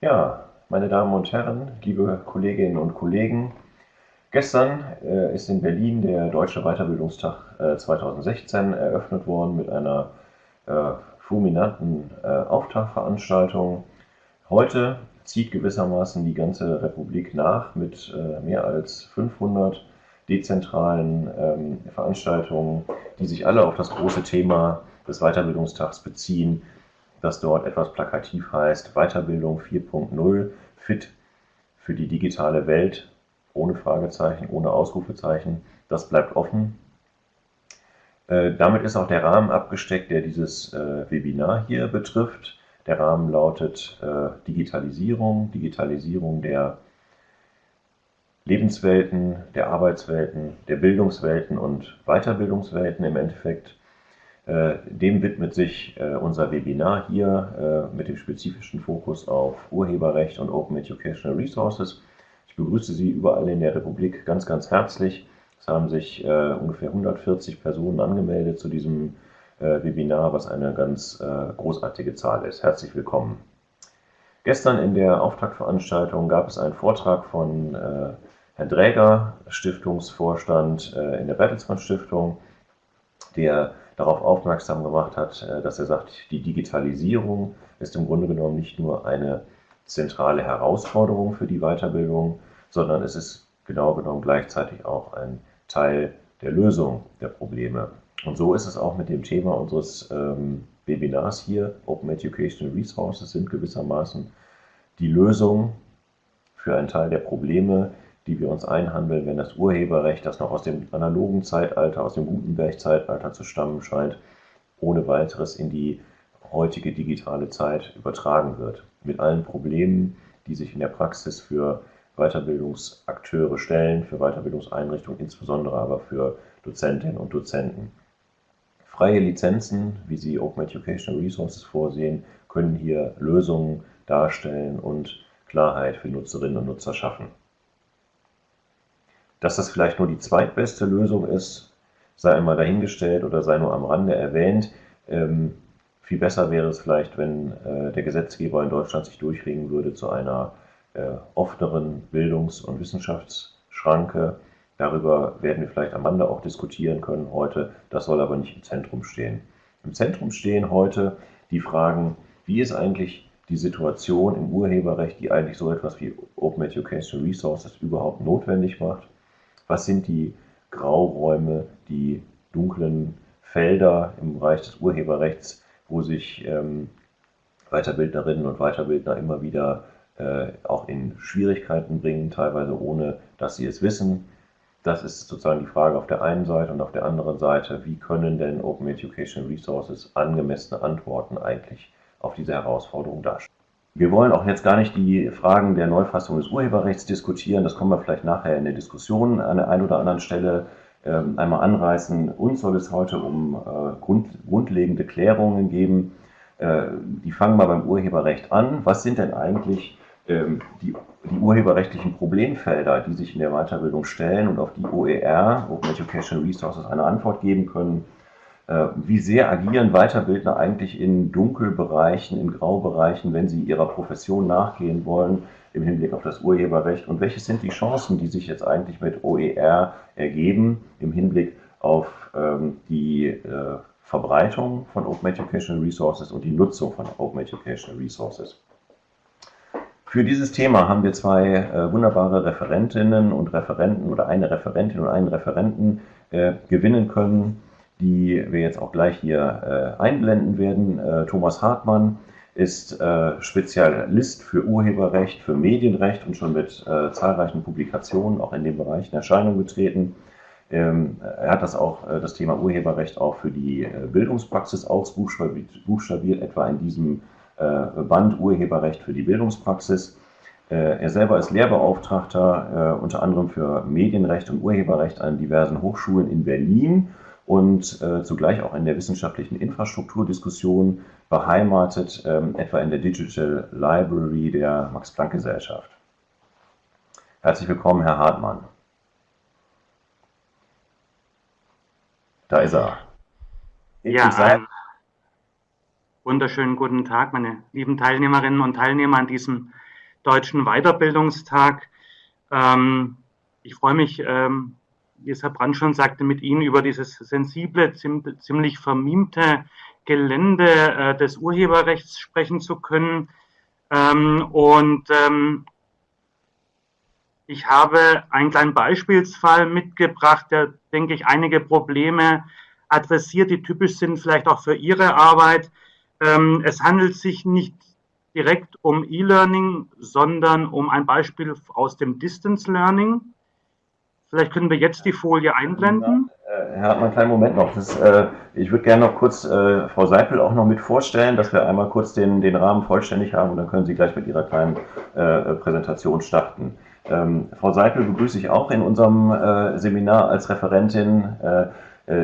Ja, meine Damen und Herren, liebe Kolleginnen und Kollegen, gestern äh, ist in Berlin der Deutsche Weiterbildungstag äh, 2016 eröffnet worden mit einer äh, fulminanten äh, Auftaktveranstaltung. Heute zieht gewissermaßen die ganze Republik nach mit äh, mehr als 500 dezentralen ähm, Veranstaltungen, die sich alle auf das große Thema des Weiterbildungstags beziehen, das dort etwas plakativ heißt Weiterbildung 4.0 fit für die digitale Welt, ohne Fragezeichen, ohne Ausrufezeichen. Das bleibt offen. Äh, damit ist auch der Rahmen abgesteckt, der dieses äh, Webinar hier betrifft. Der Rahmen lautet äh, Digitalisierung, Digitalisierung der Lebenswelten, der Arbeitswelten, der Bildungswelten und Weiterbildungswelten im Endeffekt. Äh, dem widmet sich äh, unser Webinar hier äh, mit dem spezifischen Fokus auf Urheberrecht und Open Educational Resources. Ich begrüße Sie überall in der Republik ganz, ganz herzlich. Es haben sich ungefähr 140 Personen angemeldet zu diesem Webinar, was eine ganz großartige Zahl ist. Herzlich willkommen. Gestern in der Auftaktveranstaltung gab es einen Vortrag von Herrn Dräger, Stiftungsvorstand in der Bertelsmann Stiftung, der darauf aufmerksam gemacht hat, äh, dass er sagt, die Digitalisierung ist im Grunde genommen nicht nur eine zentrale Herausforderung für die Weiterbildung, sondern es ist genau genommen gleichzeitig auch ein Teil der Lösung der Probleme. Und so ist es auch mit dem Thema unseres ähm, Webinars hier. Open Educational Resources sind gewissermaßen die Lösung für einen Teil der Probleme, die wir uns einhandeln, wenn das Urheberrecht, das noch aus dem analogen Zeitalter, aus dem Gutenberg-Zeitalter zu stammen scheint, ohne weiteres in die heutige digitale Zeit übertragen wird. Mit allen Problemen, die sich in der Praxis für Weiterbildungsakteure stellen, für Weiterbildungseinrichtungen, insbesondere aber für Dozentinnen und Dozenten. Freie Lizenzen, wie sie Open Educational Resources vorsehen, können hier Lösungen darstellen und Klarheit für Nutzerinnen und Nutzer schaffen. Dass das vielleicht nur die zweitbeste Lösung ist, sei einmal dahingestellt oder sei nur am Rande erwähnt. Ähm, viel besser wäre es vielleicht, wenn äh, der Gesetzgeber in Deutschland sich durchringen würde zu einer äh, offeneren Bildungs- und Wissenschaftsschranke. Darüber werden wir vielleicht am Rande auch diskutieren können heute. Das soll aber nicht im Zentrum stehen. Im Zentrum stehen heute die Fragen, wie ist eigentlich die Situation im Urheberrecht, die eigentlich so etwas wie Open Educational Resources überhaupt notwendig macht was sind die Grauräume, die dunklen Felder im Bereich des Urheberrechts, wo sich ähm, Weiterbildnerinnen und Weiterbildner immer wieder äh, auch in Schwierigkeiten bringen, teilweise ohne, dass sie es wissen. Das ist sozusagen die Frage auf der einen Seite und auf der anderen Seite, wie können denn Open Education Resources angemessene Antworten eigentlich auf diese Herausforderung darstellen. Wir wollen auch jetzt gar nicht die Fragen der Neufassung des Urheberrechts diskutieren. Das kommen wir vielleicht nachher in der Diskussion an der einen oder anderen Stelle ähm, einmal anreißen. Uns soll es heute um äh, grund, grundlegende Klärungen geben. Äh, die fangen mal beim Urheberrecht an. Was sind denn eigentlich ähm, die, die, urheberrechtlichen Problemfelder, die sich in der Weiterbildung stellen und auf die OER, Open Educational Resources, eine Antwort geben können? Äh, wie sehr agieren Weiterbildner eigentlich in Dunkelbereichen, in Graubereichen, wenn sie ihrer Profession nachgehen wollen im Hinblick auf das Urheberrecht? Und welche sind die Chancen, die sich jetzt eigentlich mit OER ergeben im Hinblick auf ähm, die äh, Verbreitung von Open Educational Resources und die Nutzung von Open Educational Resources? Für dieses Thema haben wir zwei äh, wunderbare Referentinnen und Referenten oder eine Referentin und einen Referenten äh, gewinnen können die wir jetzt auch gleich hier äh, einblenden werden. Äh, Thomas Hartmann ist äh, Spezialist für Urheberrecht, für Medienrecht und schon mit äh, zahlreichen Publikationen auch in dem Bereich in Erscheinung getreten. Ähm, er hat das auch, äh, das Thema Urheberrecht auch für die äh, Bildungspraxis ausbuchstabiert, etwa in diesem Band Urheberrecht für die Bildungspraxis. Er selber ist Lehrbeauftragter unter anderem für Medienrecht und Urheberrecht an diversen Hochschulen in Berlin und äh, zugleich auch in der wissenschaftlichen Infrastrukturdiskussion beheimatet, ähm, etwa in der Digital Library der Max-Planck-Gesellschaft. Herzlich willkommen, Herr Hartmann. Da ist er. Ja, einen wunderschönen guten Tag, meine lieben Teilnehmerinnen und Teilnehmer an diesem Deutschen Weiterbildungstag. Ähm, ich freue mich, ähm, wie es Herr Brand schon sagte, mit Ihnen über dieses sensible, ziemlich vermimte Gelände äh, des Urheberrechts sprechen zu können. Ähm, und ähm, ich habe einen kleinen Beispielsfall mitgebracht, der, denke ich, einige Probleme adressiert, die typisch sind vielleicht auch für Ihre Arbeit. Ähm, es handelt sich nicht direkt um E-Learning, sondern um ein Beispiel aus dem Distance Learning. Vielleicht können wir jetzt die Folie einblenden. Äh, Herr Hartmann, kleinen Moment noch. Das, äh, ich würde gerne noch kurz äh, Frau Seipel auch noch mit vorstellen, dass wir einmal kurz den, den Rahmen vollständig haben und dann können Sie gleich mit Ihrer kleinen äh, Präsentation starten. Ähm, Frau Seipel begrüße ich auch in unserem äh, Seminar als Referentin. Äh,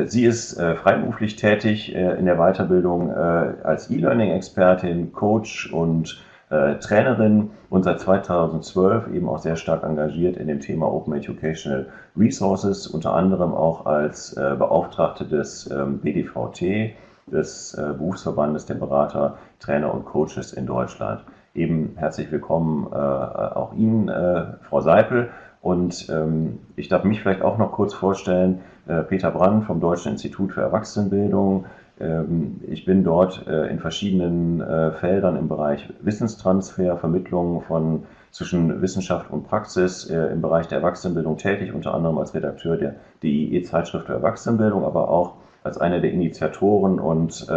sie ist freiberuflich tätig in der Weiterbildung als E-Learning-Expertin, Coach und äh, Trainerin und seit 2012 eben auch sehr stark engagiert in dem Thema Open Educational Resources, unter anderem auch als äh, Beauftragte des ähm, BDVT, des äh, Berufsverbandes der Berater, Trainer und Coaches in Deutschland. Eben herzlich willkommen äh, auch Ihnen, äh, Frau Seipel. Und ähm, ich darf mich vielleicht auch noch kurz vorstellen, äh, Peter Brand vom Deutschen Institut für Erwachsenenbildung, ich bin dort äh, in verschiedenen äh, Feldern im Bereich Wissenstransfer, Vermittlung von zwischen Wissenschaft und Praxis äh, im Bereich der Erwachsenenbildung tätig, unter anderem als Redakteur der DIE-Zeitschrift für Erwachsenenbildung, aber auch als einer der Initiatoren und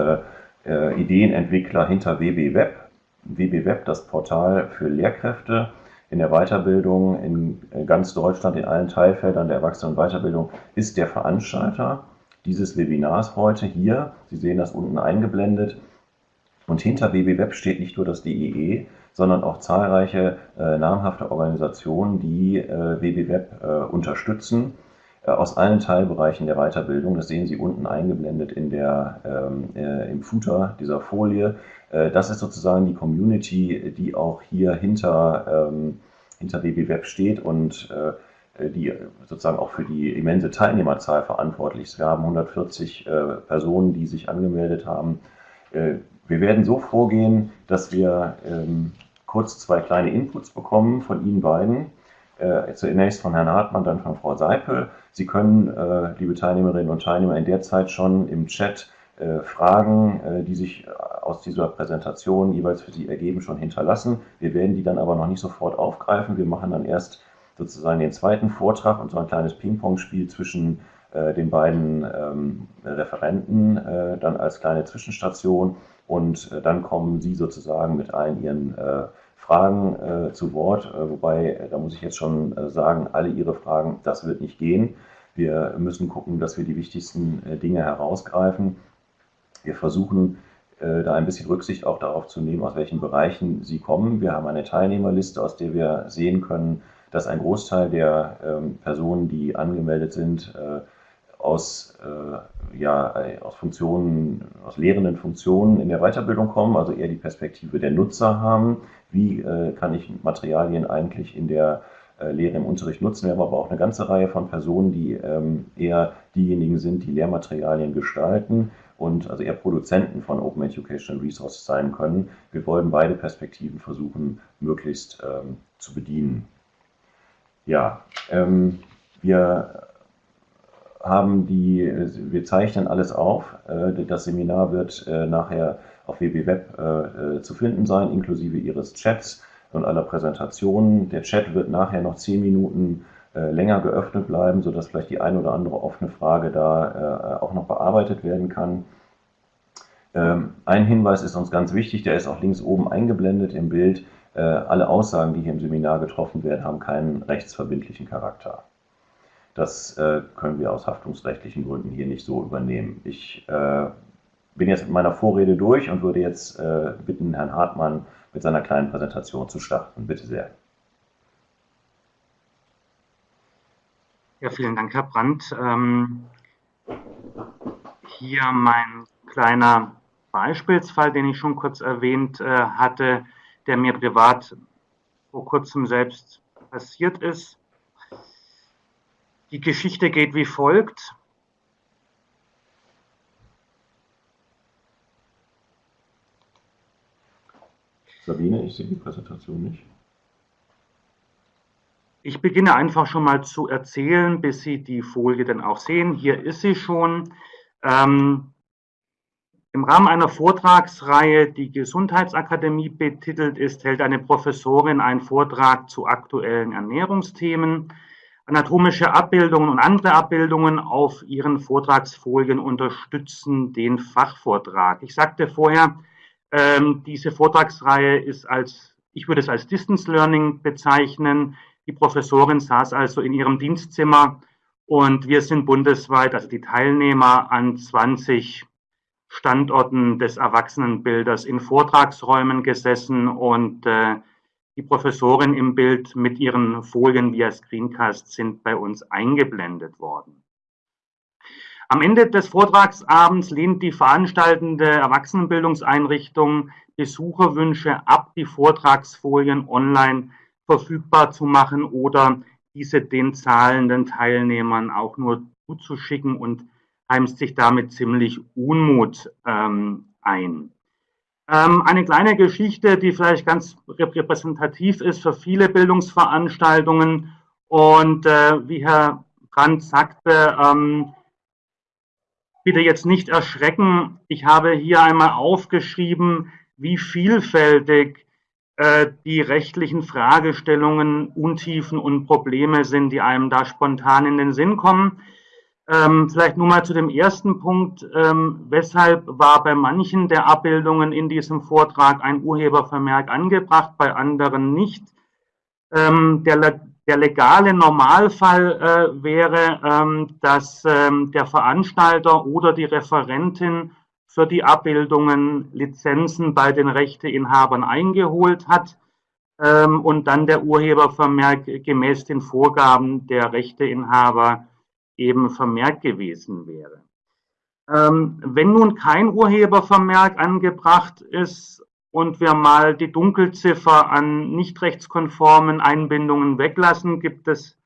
Ideenentwickler hinter WB Web. WB Web, das Portal für Lehrkräfte in der Weiterbildung in ganz Deutschland, in allen Teilfeldern der Erwachsenen- und Weiterbildung, ist der Veranstalter dieses Webinars heute hier. Sie sehen das unten eingeblendet. Und hinter WBWeb steht nicht nur das DEE, sondern auch zahlreiche äh, namhafte Organisationen, die äh, WBWeb äh, unterstützen äh, aus allen Teilbereichen der Weiterbildung. Das sehen Sie unten eingeblendet in der, ähm, äh, im Footer dieser Folie. Äh, das ist sozusagen die Community, die auch hier hinter, ähm, hinter WBWeb steht und die sozusagen auch für die immense Teilnehmerzahl verantwortlich ist. Wir haben 140 äh, Personen, die sich angemeldet haben. Äh, wir werden so vorgehen, dass wir ähm, kurz zwei kleine Inputs bekommen von Ihnen beiden. Zunächst von Herrn Hartmann, dann von Frau Seipel. Sie können, liebe Teilnehmerinnen und Teilnehmer, in der Zeit schon im Chat Fragen, die sich aus dieser Präsentation jeweils für Sie ergeben, schon hinterlassen. Wir werden die dann aber noch nicht sofort aufgreifen. Wir machen dann erst sozusagen den zweiten Vortrag und so ein kleines Ping-Pong-Spiel zwischen äh, den beiden ähm, Referenten äh, dann als kleine Zwischenstation und äh, dann kommen Sie sozusagen mit allen Ihren äh, Fragen äh, zu Wort, äh, wobei, da muss ich jetzt schon sagen, alle Ihre Fragen, das wird nicht gehen. Wir müssen gucken, dass wir die wichtigsten Dinge herausgreifen. Wir versuchen, da ein bisschen Rücksicht auch darauf zu nehmen, aus welchen Bereichen Sie kommen. Wir haben eine Teilnehmerliste, aus der wir sehen können, dass ein Großteil der ähm, Personen, die angemeldet sind, äh, aus, äh, ja, aus Funktionen, aus lehrenden Funktionen in der Weiterbildung kommen, also eher die Perspektive der Nutzer haben. Wie äh, kann ich Materialien eigentlich in der äh, Lehre im Unterricht nutzen? Wir haben aber auch eine ganze Reihe von Personen, die ähm, eher diejenigen sind, die Lehrmaterialien gestalten und also eher Produzenten von Open Educational Resources sein können. Wir wollen beide Perspektiven versuchen, möglichst ähm, zu bedienen. Ja, ähm, wir haben die, wir zeichnen alles auf. Äh, das Seminar wird äh, nachher auf WBWeb äh, zu finden sein, inklusive Ihres Chats und aller Präsentationen. Der Chat wird nachher noch zehn Minuten länger geöffnet bleiben, sodass vielleicht die ein oder andere offene Frage da auch noch bearbeitet werden kann. Ähm, ein Hinweis ist uns ganz wichtig, der ist auch links oben eingeblendet im Bild. Äh, alle Aussagen, die hier im Seminar getroffen werden, haben keinen rechtsverbindlichen Charakter. Das äh, können wir aus haftungsrechtlichen Gründen hier nicht so übernehmen. Ich äh, bin jetzt mit meiner Vorrede durch und würde jetzt bitten, Herrn Hartmann mit seiner kleinen Präsentation zu starten. Bitte sehr. Ja, vielen Dank, Herr Brandt. Ähm, hier mein kleiner Beispielsfall, den ich schon kurz erwähnt äh, hatte der mir privat vor kurzem selbst passiert ist. Die Geschichte geht wie folgt. Sabine, ich sehe die Präsentation nicht. Ich beginne einfach schon mal zu erzählen, bis Sie die Folie dann auch sehen. Hier ist sie schon. Ähm, Im Rahmen einer Vortragsreihe, die Gesundheitsakademie betitelt ist, hält eine Professorin einen Vortrag zu aktuellen Ernährungsthemen. Anatomische Abbildungen und andere Abbildungen auf Ihren Vortragsfolien unterstützen den Fachvortrag. Ich sagte vorher, ähm, diese Vortragsreihe ist als, ich würde es als Distance Learning bezeichnen. Die Professorin saß also in ihrem Dienstzimmer und wir sind bundesweit, also die Teilnehmer an 20 Standorten des Erwachsenenbilders in Vortragsräumen gesessen und äh, die Professorin im Bild mit ihren Folien via Screencast sind bei uns eingeblendet worden. Am Ende des Vortragsabends lehnt die veranstaltende Erwachsenenbildungseinrichtung Besucherwünsche ab, die Vortragsfolien online verfügbar zu machen oder diese den zahlenden Teilnehmern auch nur zuzuschicken und heimst sich damit ziemlich Unmut ähm, ein. Ähm, eine kleine Geschichte, die vielleicht ganz repräsentativ ist für viele Bildungsveranstaltungen und äh, wie Herr Brandt sagte, ähm, bitte jetzt nicht erschrecken. Ich habe hier einmal aufgeschrieben, wie vielfältig äh, die rechtlichen Fragestellungen, Untiefen und Probleme sind, die einem da spontan in den Sinn kommen. Ähm, vielleicht nur mal zu dem ersten Punkt. Ähm, weshalb war bei manchen der Abbildungen in diesem Vortrag ein Urhebervermerk angebracht, bei anderen nicht? Ähm, der, der, legale Normalfall äh, wäre, ähm, dass ähm, der Veranstalter oder die Referentin für die Abbildungen Lizenzen bei den Rechteinhabern eingeholt hat ähm, und dann der Urhebervermerk gemäß den Vorgaben der Rechteinhaber eben vermerkt gewesen wäre. Ähm, wenn nun kein Urhebervermerk angebracht ist und wir mal die Dunkelziffer an nicht rechtskonformen Einbindungen weglassen, gibt es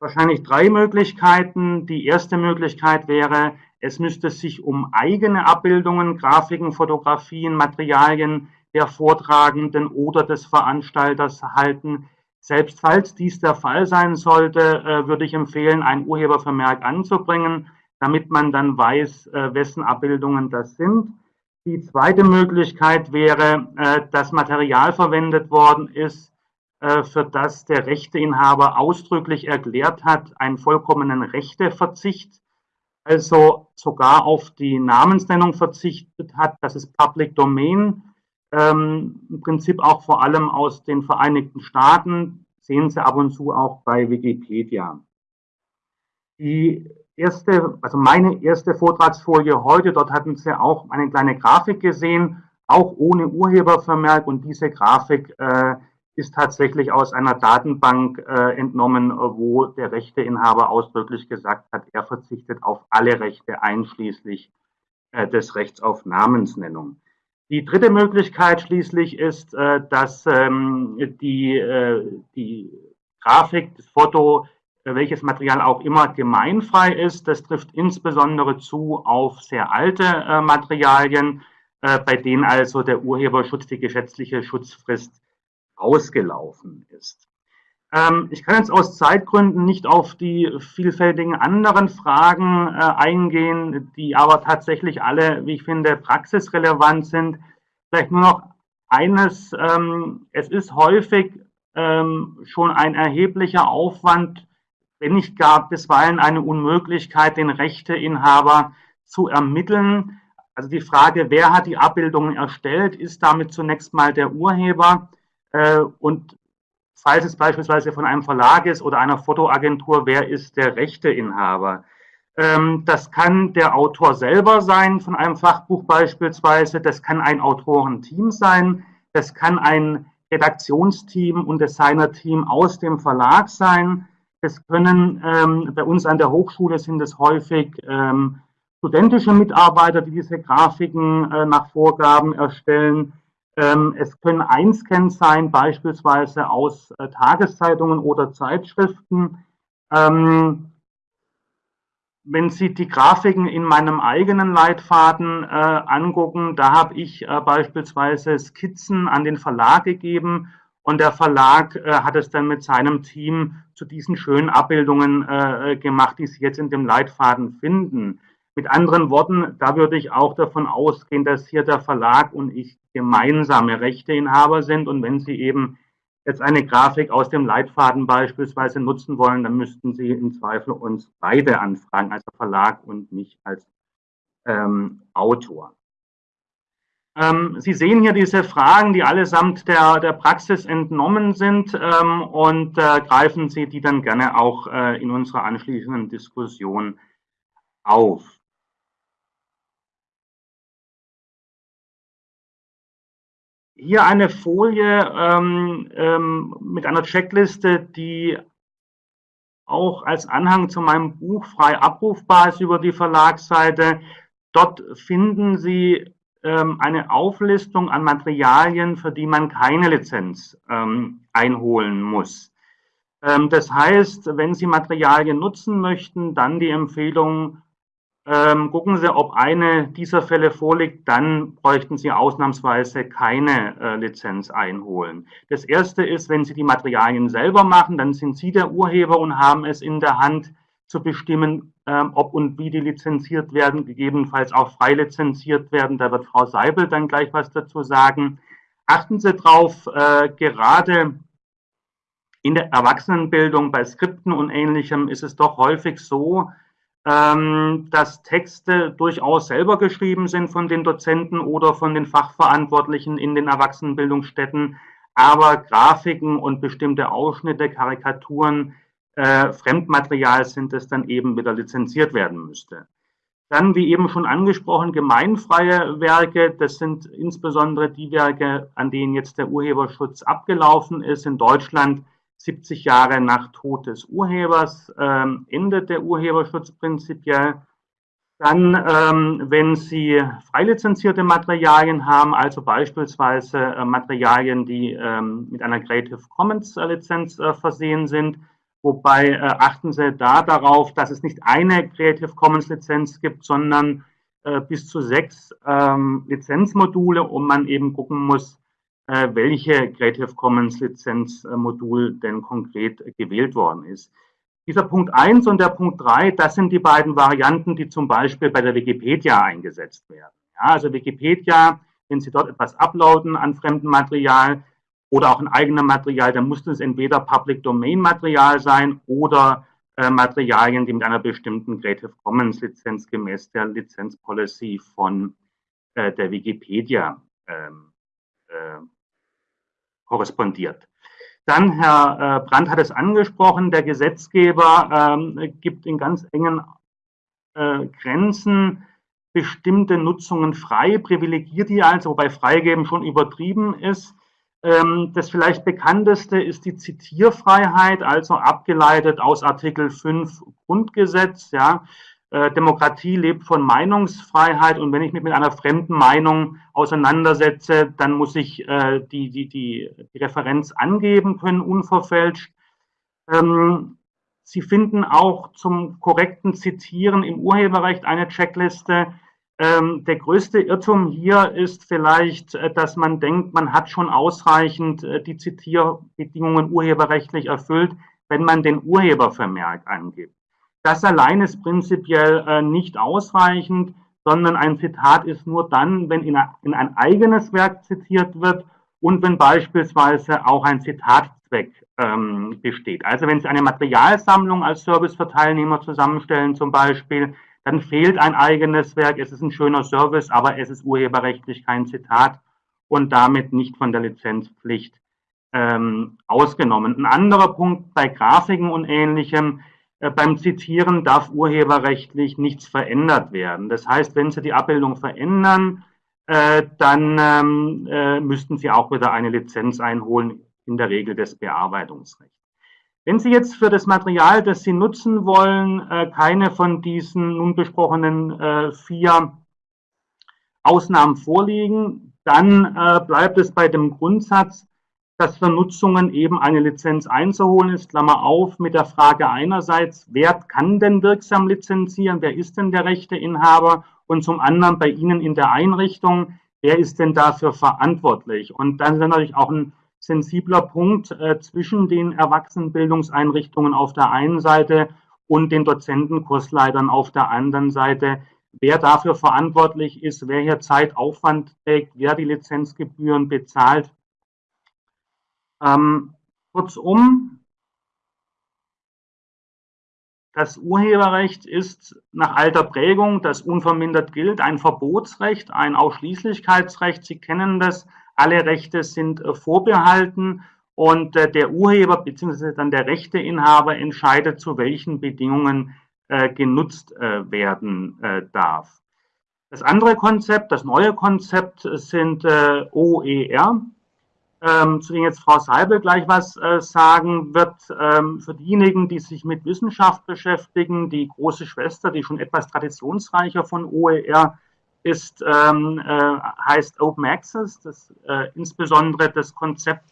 wahrscheinlich drei Möglichkeiten. Die erste Möglichkeit wäre, es müsste sich um eigene Abbildungen, Grafiken, Fotografien, Materialien der Vortragenden oder des Veranstalters halten. Selbst falls dies der Fall sein sollte, äh, würde ich empfehlen, ein Urhebervermerk anzubringen, damit man dann weiß, äh, wessen Abbildungen das sind. Die zweite Möglichkeit wäre, äh, dass Material verwendet worden ist, für das der Rechteinhaber ausdrücklich erklärt hat, einen vollkommenen Rechteverzicht also sogar auf die Namensnennung verzichtet hat. Das ist Public Domain. Ähm, Im Prinzip auch vor allem aus den Vereinigten Staaten. Sehen Sie ab und zu auch bei Wikipedia. Die erste, also meine erste Vortragsfolie heute, dort hatten Sie auch eine kleine Grafik gesehen, auch ohne Urhebervermerk und diese Grafik äh, ist tatsächlich aus einer Datenbank äh, entnommen, wo der Rechteinhaber ausdrücklich gesagt hat, er verzichtet auf alle Rechte einschließlich äh, des Rechts auf Namensnennung. Die dritte Möglichkeit schließlich ist, äh, dass ähm, die, äh, die Grafik, das Foto, äh, welches Material auch immer gemeinfrei ist. Das trifft insbesondere zu auf sehr alte äh, Materialien, bei denen also der Urheberschutz, die gesetzliche Schutzfrist ausgelaufen ist. Ähm, ich kann jetzt aus Zeitgründen nicht auf die vielfältigen anderen Fragen äh, eingehen, die aber tatsächlich alle, wie ich finde, praxisrelevant sind. Vielleicht nur noch eines, ähm, es ist häufig ähm, schon ein erheblicher Aufwand, wenn nicht gar bisweilen eine Unmöglichkeit, den Rechteinhaber zu ermitteln. Also die Frage, wer hat die Abbildungen erstellt, ist damit zunächst mal der Urheber. Äh, und falls es beispielsweise von einem Verlag ist oder einer Fotoagentur, wer ist der Rechteinhaber? Ähm, das kann der Autor selber sein, von einem Fachbuch beispielsweise. Das kann ein Autorenteam sein. Das kann ein Redaktionsteam und Designerteam aus dem Verlag sein. Es können ähm, bei uns an der Hochschule sind es häufig ähm, studentische Mitarbeiter, die diese Grafiken äh, nach Vorgaben erstellen. Ähm, es können Einscans sein, beispielsweise aus äh, Tageszeitungen oder Zeitschriften. Ähm, wenn Sie die Grafiken in meinem eigenen Leitfaden äh, angucken, da habe ich äh, beispielsweise Skizzen an den Verlag gegeben und der Verlag äh, hat es dann mit seinem Team zu diesen schönen Abbildungen äh, gemacht, die Sie jetzt in dem Leitfaden finden. Mit anderen Worten, da würde ich auch davon ausgehen, dass hier der Verlag und ich gemeinsame Rechteinhaber sind. Und wenn Sie eben jetzt eine Grafik aus dem Leitfaden beispielsweise nutzen wollen, dann müssten Sie im Zweifel uns beide anfragen, also Verlag und mich als ähm, Autor. Ähm, Sie sehen hier diese Fragen, die allesamt der, der Praxis entnommen sind ähm, und äh, greifen Sie die dann gerne auch äh, in unserer anschließenden Diskussion auf. Hier eine Folie ähm, ähm, mit einer Checkliste, die auch als Anhang zu meinem Buch frei abrufbar ist über die Verlagsseite. Dort finden Sie ähm, eine Auflistung an Materialien, für die man keine Lizenz ähm, einholen muss. Ähm, das heißt, wenn Sie Materialien nutzen möchten, dann die Empfehlung, ähm, gucken Sie, ob eine dieser Fälle vorliegt, dann bräuchten Sie ausnahmsweise keine äh, Lizenz einholen. Das erste ist, wenn Sie die Materialien selber machen, dann sind Sie der Urheber und haben es in der Hand zu bestimmen, ähm, ob und wie die lizenziert werden, gegebenenfalls auch frei lizenziert werden. Da wird Frau Seibel dann gleich was dazu sagen. Achten Sie darauf, äh, gerade in der Erwachsenenbildung bei Skripten und Ähnlichem ist es doch häufig so, ähm, dass Texte durchaus selber geschrieben sind von den Dozenten oder von den Fachverantwortlichen in den Erwachsenenbildungsstätten, aber Grafiken und bestimmte Ausschnitte, Karikaturen, äh, Fremdmaterial sind, das dann eben wieder lizenziert werden müsste. Dann, wie eben schon angesprochen, gemeinfreie Werke. Das sind insbesondere die Werke, an denen jetzt der Urheberschutz abgelaufen ist. In Deutschland 70 Jahre nach Tod des Urhebers ähm, endet der Urheberschutz prinzipiell. Dann, ähm, wenn Sie freilizenzierte Materialien haben, also beispielsweise äh, Materialien, die ähm, mit einer Creative Commons äh, Lizenz äh, versehen sind, wobei äh, achten Sie da darauf, dass es nicht eine Creative Commons Lizenz gibt, sondern äh, bis zu sechs ähm, Lizenzmodule und man eben gucken muss, äh, welche Creative Commons Lizenzmodul denn konkret gewählt worden ist. Dieser Punkt 1 und der Punkt 3, das sind die beiden Varianten, die zum Beispiel bei der Wikipedia eingesetzt werden. Ja, also Wikipedia, wenn Sie dort etwas uploaden an fremdem Material oder auch ein eigenes Material, dann muss es entweder Public Domain Material sein oder äh, Materialien, die mit einer bestimmten Creative Commons Lizenz gemäß der Lizenzpolicy von äh, der Wikipedia ähm, äh, korrespondiert. Dann, Herr äh, Brandt hat es angesprochen, der Gesetzgeber ähm, gibt in ganz engen äh, Grenzen bestimmte Nutzungen frei, privilegiert die also, wobei freigeben schon übertrieben ist. Ähm, das vielleicht bekannteste ist die Zitierfreiheit, also abgeleitet aus Artikel 5 Grundgesetz. Ja. Äh, Demokratie lebt von Meinungsfreiheit und wenn ich mich mit einer fremden Meinung auseinandersetze, dann muss ich äh, die, die, die, die Referenz angeben können, unverfälscht. Ähm, Sie finden auch zum korrekten Zitieren im Urheberrecht eine Checkliste. Ähm, der größte Irrtum hier ist vielleicht, äh, dass man denkt, man hat schon ausreichend äh, die Zitierbedingungen urheberrechtlich erfüllt, wenn man den Urhebervermerk angibt. Das allein ist prinzipiell äh, nicht ausreichend, sondern ein Zitat ist nur dann, wenn in, ein eigenes Werk zitiert wird und wenn beispielsweise auch ein Zitatzweck ähm, besteht. Also wenn Sie eine Materialsammlung als Service für Teilnehmer zusammenstellen zum Beispiel, dann fehlt ein eigenes Werk. Es ist ein schöner Service, aber es ist urheberrechtlich kein Zitat und damit nicht von der Lizenzpflicht ähm, ausgenommen. Ein anderer Punkt bei Grafiken und Ähnlichem äh, beim Zitieren darf urheberrechtlich nichts verändert werden. Das heißt, wenn Sie die Abbildung verändern, äh, dann ähm, äh, müssten Sie auch wieder eine Lizenz einholen, in der Regel des Bearbeitungsrechts. Wenn Sie jetzt für das Material, das Sie nutzen wollen, keine von diesen nun besprochenen vier Ausnahmen vorliegen, dann bleibt es bei dem Grundsatz, dass für Nutzungen eben eine Lizenz einzuholen ist, Klammer auf, mit der Frage einerseits, wer kann denn wirksam lizenzieren, wer ist denn der Rechteinhaber und zum anderen bei Ihnen in der Einrichtung, wer ist denn dafür verantwortlich? Und dann ist natürlich auch ein sensibler Punkt äh, zwischen den Erwachsenenbildungseinrichtungen auf der einen Seite und den Dozentenkursleitern auf der anderen Seite. Wer dafür verantwortlich ist, wer hier Zeitaufwand trägt, wer die Lizenzgebühren bezahlt. Ähm, kurzum, das Urheberrecht ist nach alter Prägung, das unvermindert gilt, ein Verbotsrecht, ein Ausschließlichkeitsrecht. Sie kennen das. Alle Rechte sind äh, vorbehalten und äh, der Urheber bzw. dann der Rechteinhaber entscheidet, zu welchen Bedingungen äh, genutzt werden darf. Das andere Konzept, das neue Konzept sind OER, ähm, zu denen jetzt Frau Seibel gleich was äh, sagen wird. Ähm, für diejenigen, die sich mit Wissenschaft beschäftigen, die große Schwester, die schon etwas traditionsreicher von OER ist, ähm, äh, heißt Open Access, das, äh, insbesondere das Konzept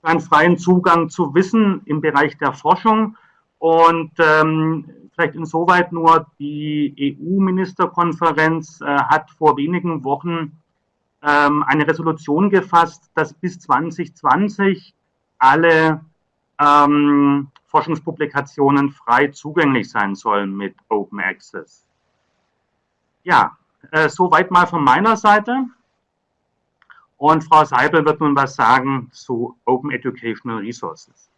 für einen freien Zugang zu Wissen im Bereich der Forschung. Und ähm, vielleicht insoweit nur, die EU-Ministerkonferenz äh, hat vor wenigen Wochen ähm, eine Resolution gefasst, dass bis 2020 alle ähm, Forschungspublikationen frei zugänglich sein sollen mit Open Access. Ja, äh, soweit mal von meiner Seite. Und Frau Seibel wird nun was sagen zu Open Educational Resources.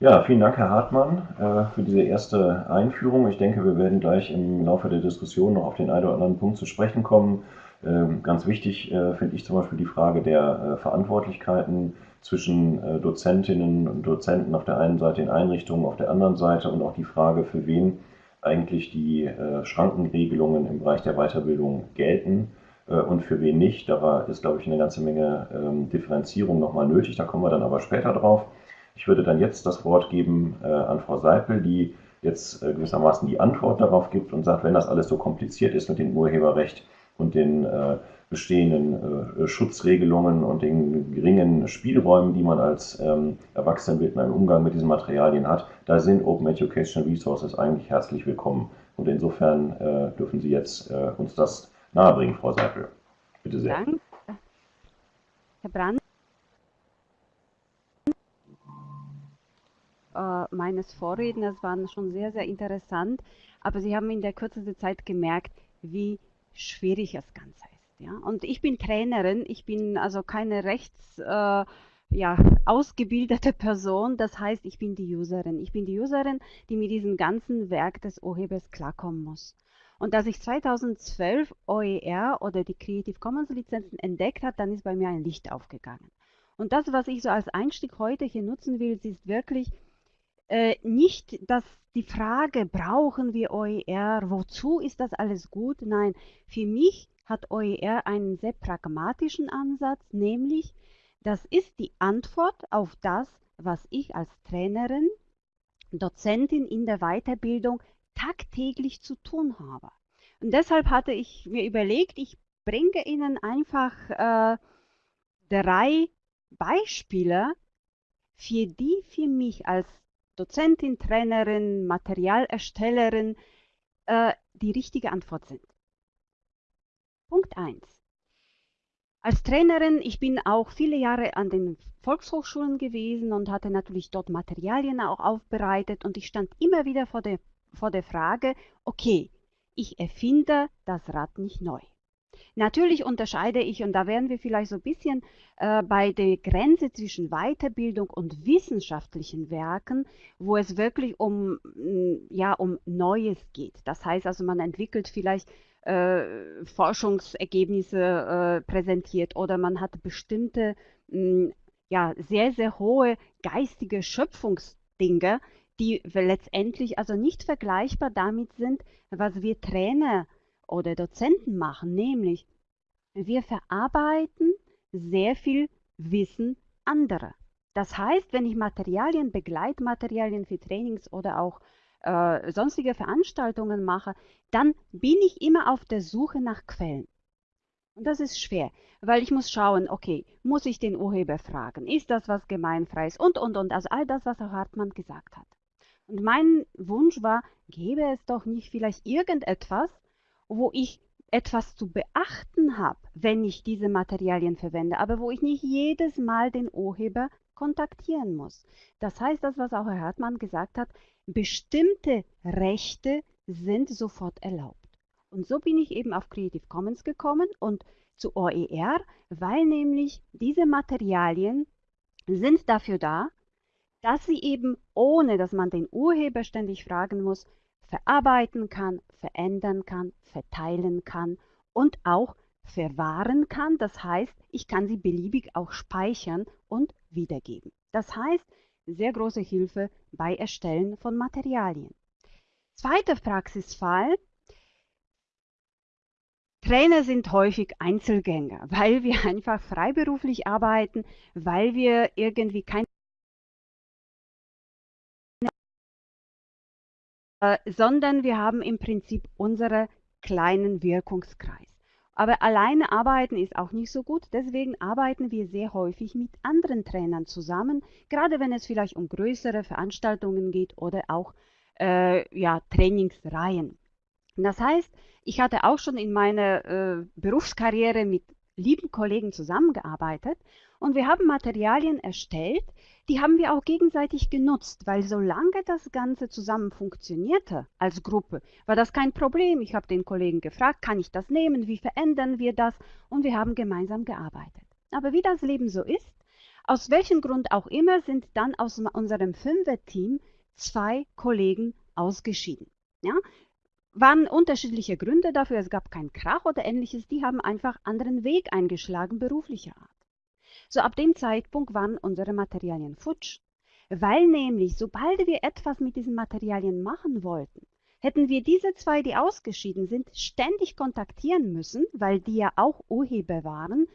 Ja, vielen Dank, Herr Hartmann, äh, für diese erste Einführung. Ich denke, wir werden gleich im Laufe der Diskussion noch auf den einen oder anderen Punkt zu sprechen kommen. Ähm, ganz wichtig äh, finde ich zum Beispiel die Frage der äh, Verantwortlichkeiten zwischen äh, Dozentinnen und Dozenten auf der einen Seite in Einrichtungen, auf der anderen Seite und auch die Frage, für wen eigentlich die Schrankenregelungen im Bereich der Weiterbildung gelten und für wen nicht. Da ist, glaube ich, eine ganze Menge ähm, Differenzierung nochmal nötig. Da kommen wir dann aber später drauf. Ich würde dann jetzt das Wort geben an Frau Seipel, die jetzt gewissermaßen die Antwort darauf gibt und sagt, wenn das alles so kompliziert ist mit dem Urheberrecht, und den äh, bestehenden äh, Schutzregelungen und den geringen Spielräumen, die man als ähm, Erwachsenenbildner im Umgang mit diesen Materialien hat, da sind Open Educational Resources eigentlich herzlich willkommen. Und insofern äh, dürfen Sie jetzt uns das nahebringen, Frau Seipel. Bitte sehr. Danke. Herr Brand. Äh, meines Vorredners waren schon sehr, sehr interessant, aber Sie haben in der kürzesten Zeit gemerkt, wie schwierig das Ganze ist. Ja? Und ich bin Trainerin, ich bin also keine rechts äh, ja, ausgebildete Person, das heißt, ich bin die Userin. Ich bin die Userin, die mit diesem ganzen Werk des Urhebers klarkommen muss. Und als ich 2012 OER oder die Creative Commons Lizenzen entdeckt habe, dann ist bei mir ein Licht aufgegangen. Und das, was ich so als Einstieg heute hier nutzen will, ist wirklich äh, nicht dass die Frage, brauchen wir OER, wozu ist das alles gut? Nein, für mich hat OER einen sehr pragmatischen Ansatz, nämlich das ist die Antwort auf das, was ich als Trainerin, Dozentin in der Weiterbildung tagtäglich zu tun habe. Und deshalb hatte ich mir überlegt, ich bringe Ihnen einfach äh, drei Beispiele, für die für mich als Dozentin, Trainerin, Materialerstellerin äh, die richtige Antwort sind. Punkt 1. Als Trainerin, ich bin auch viele Jahre an den Volkshochschulen gewesen und hatte natürlich dort Materialien auch aufbereitet und ich stand immer wieder vor der, vor der Frage, okay, ich erfinde das Rad nicht neu. Natürlich unterscheide ich, und da wären wir vielleicht so ein bisschen äh, bei der Grenze zwischen Weiterbildung und wissenschaftlichen Werken, wo es wirklich um, mm, ja, um Neues geht. Das heißt also, man entwickelt vielleicht äh, Forschungsergebnisse äh, präsentiert oder man hat bestimmte mh, mm, ja, sehr, sehr hohe geistige Schöpfungsdinge, die letztendlich also nicht vergleichbar damit sind, was wir Trainer oder Dozenten machen, nämlich wir verarbeiten sehr viel Wissen anderer. Das heißt, wenn ich Materialien, Begleitmaterialien für Trainings oder auch äh, sonstige Veranstaltungen mache, dann bin ich immer auf der Suche nach Quellen. Und das ist schwer, weil ich muss schauen, okay, muss ich den Urheber fragen? Ist das was gemeinfreies? Und, und, und. Also all das, was Herr Hartmann gesagt hat. Und mein Wunsch war, gäbe es doch nicht vielleicht irgendetwas, wo ich etwas zu beachten habe, wenn ich diese Materialien verwende, aber wo ich nicht jedes Mal den Urheber kontaktieren muss. Das heißt, das, was auch Herr Hartmann gesagt hat, bestimmte Rechte sind sofort erlaubt. Und so bin ich eben auf Creative Commons gekommen und zu OER, weil nämlich diese Materialien sind dafür da, dass sie eben ohne, dass man den Urheber ständig fragen muss, verarbeiten kann, verändern kann, verteilen kann und auch verwahren kann. Das heißt, ich kann sie beliebig auch speichern und wiedergeben. Das heißt, sehr große Hilfe bei Erstellen von Materialien. Zweiter Praxisfall. Trainer sind häufig Einzelgänger, weil wir einfach freiberuflich arbeiten, weil wir irgendwie kein äh, sondern wir haben im Prinzip unseren kleinen Wirkungskreis. Aber alleine arbeiten ist auch nicht so gut, deswegen arbeiten wir sehr häufig mit anderen Trainern zusammen, gerade wenn es vielleicht um größere Veranstaltungen geht oder auch äh, ja, Trainingsreihen. Das heißt, ich hatte auch schon in meiner äh, Berufskarriere mit lieben Kollegen zusammengearbeitet und wir haben Materialien erstellt, die haben wir auch gegenseitig genutzt, weil solange das Ganze zusammen funktionierte als Gruppe, war das kein Problem. Ich habe den Kollegen gefragt, kann ich das nehmen, wie verändern wir das und wir haben gemeinsam gearbeitet. Aber wie das Leben so ist, aus welchem Grund auch immer sind dann aus unserem Fünfer-Team zwei Kollegen ausgeschieden. Ja, waren unterschiedliche Gründe dafür. Es gab keinen Krach oder ähnliches. Die haben einfach anderen Weg eingeschlagen, beruflicher Art. So ab dem Zeitpunkt waren unsere Materialien futsch, weil nämlich, sobald wir etwas mit diesen Materialien machen wollten, hätten wir diese zwei, die ausgeschieden sind, ständig kontaktieren müssen, weil die ja auch Urheber waren,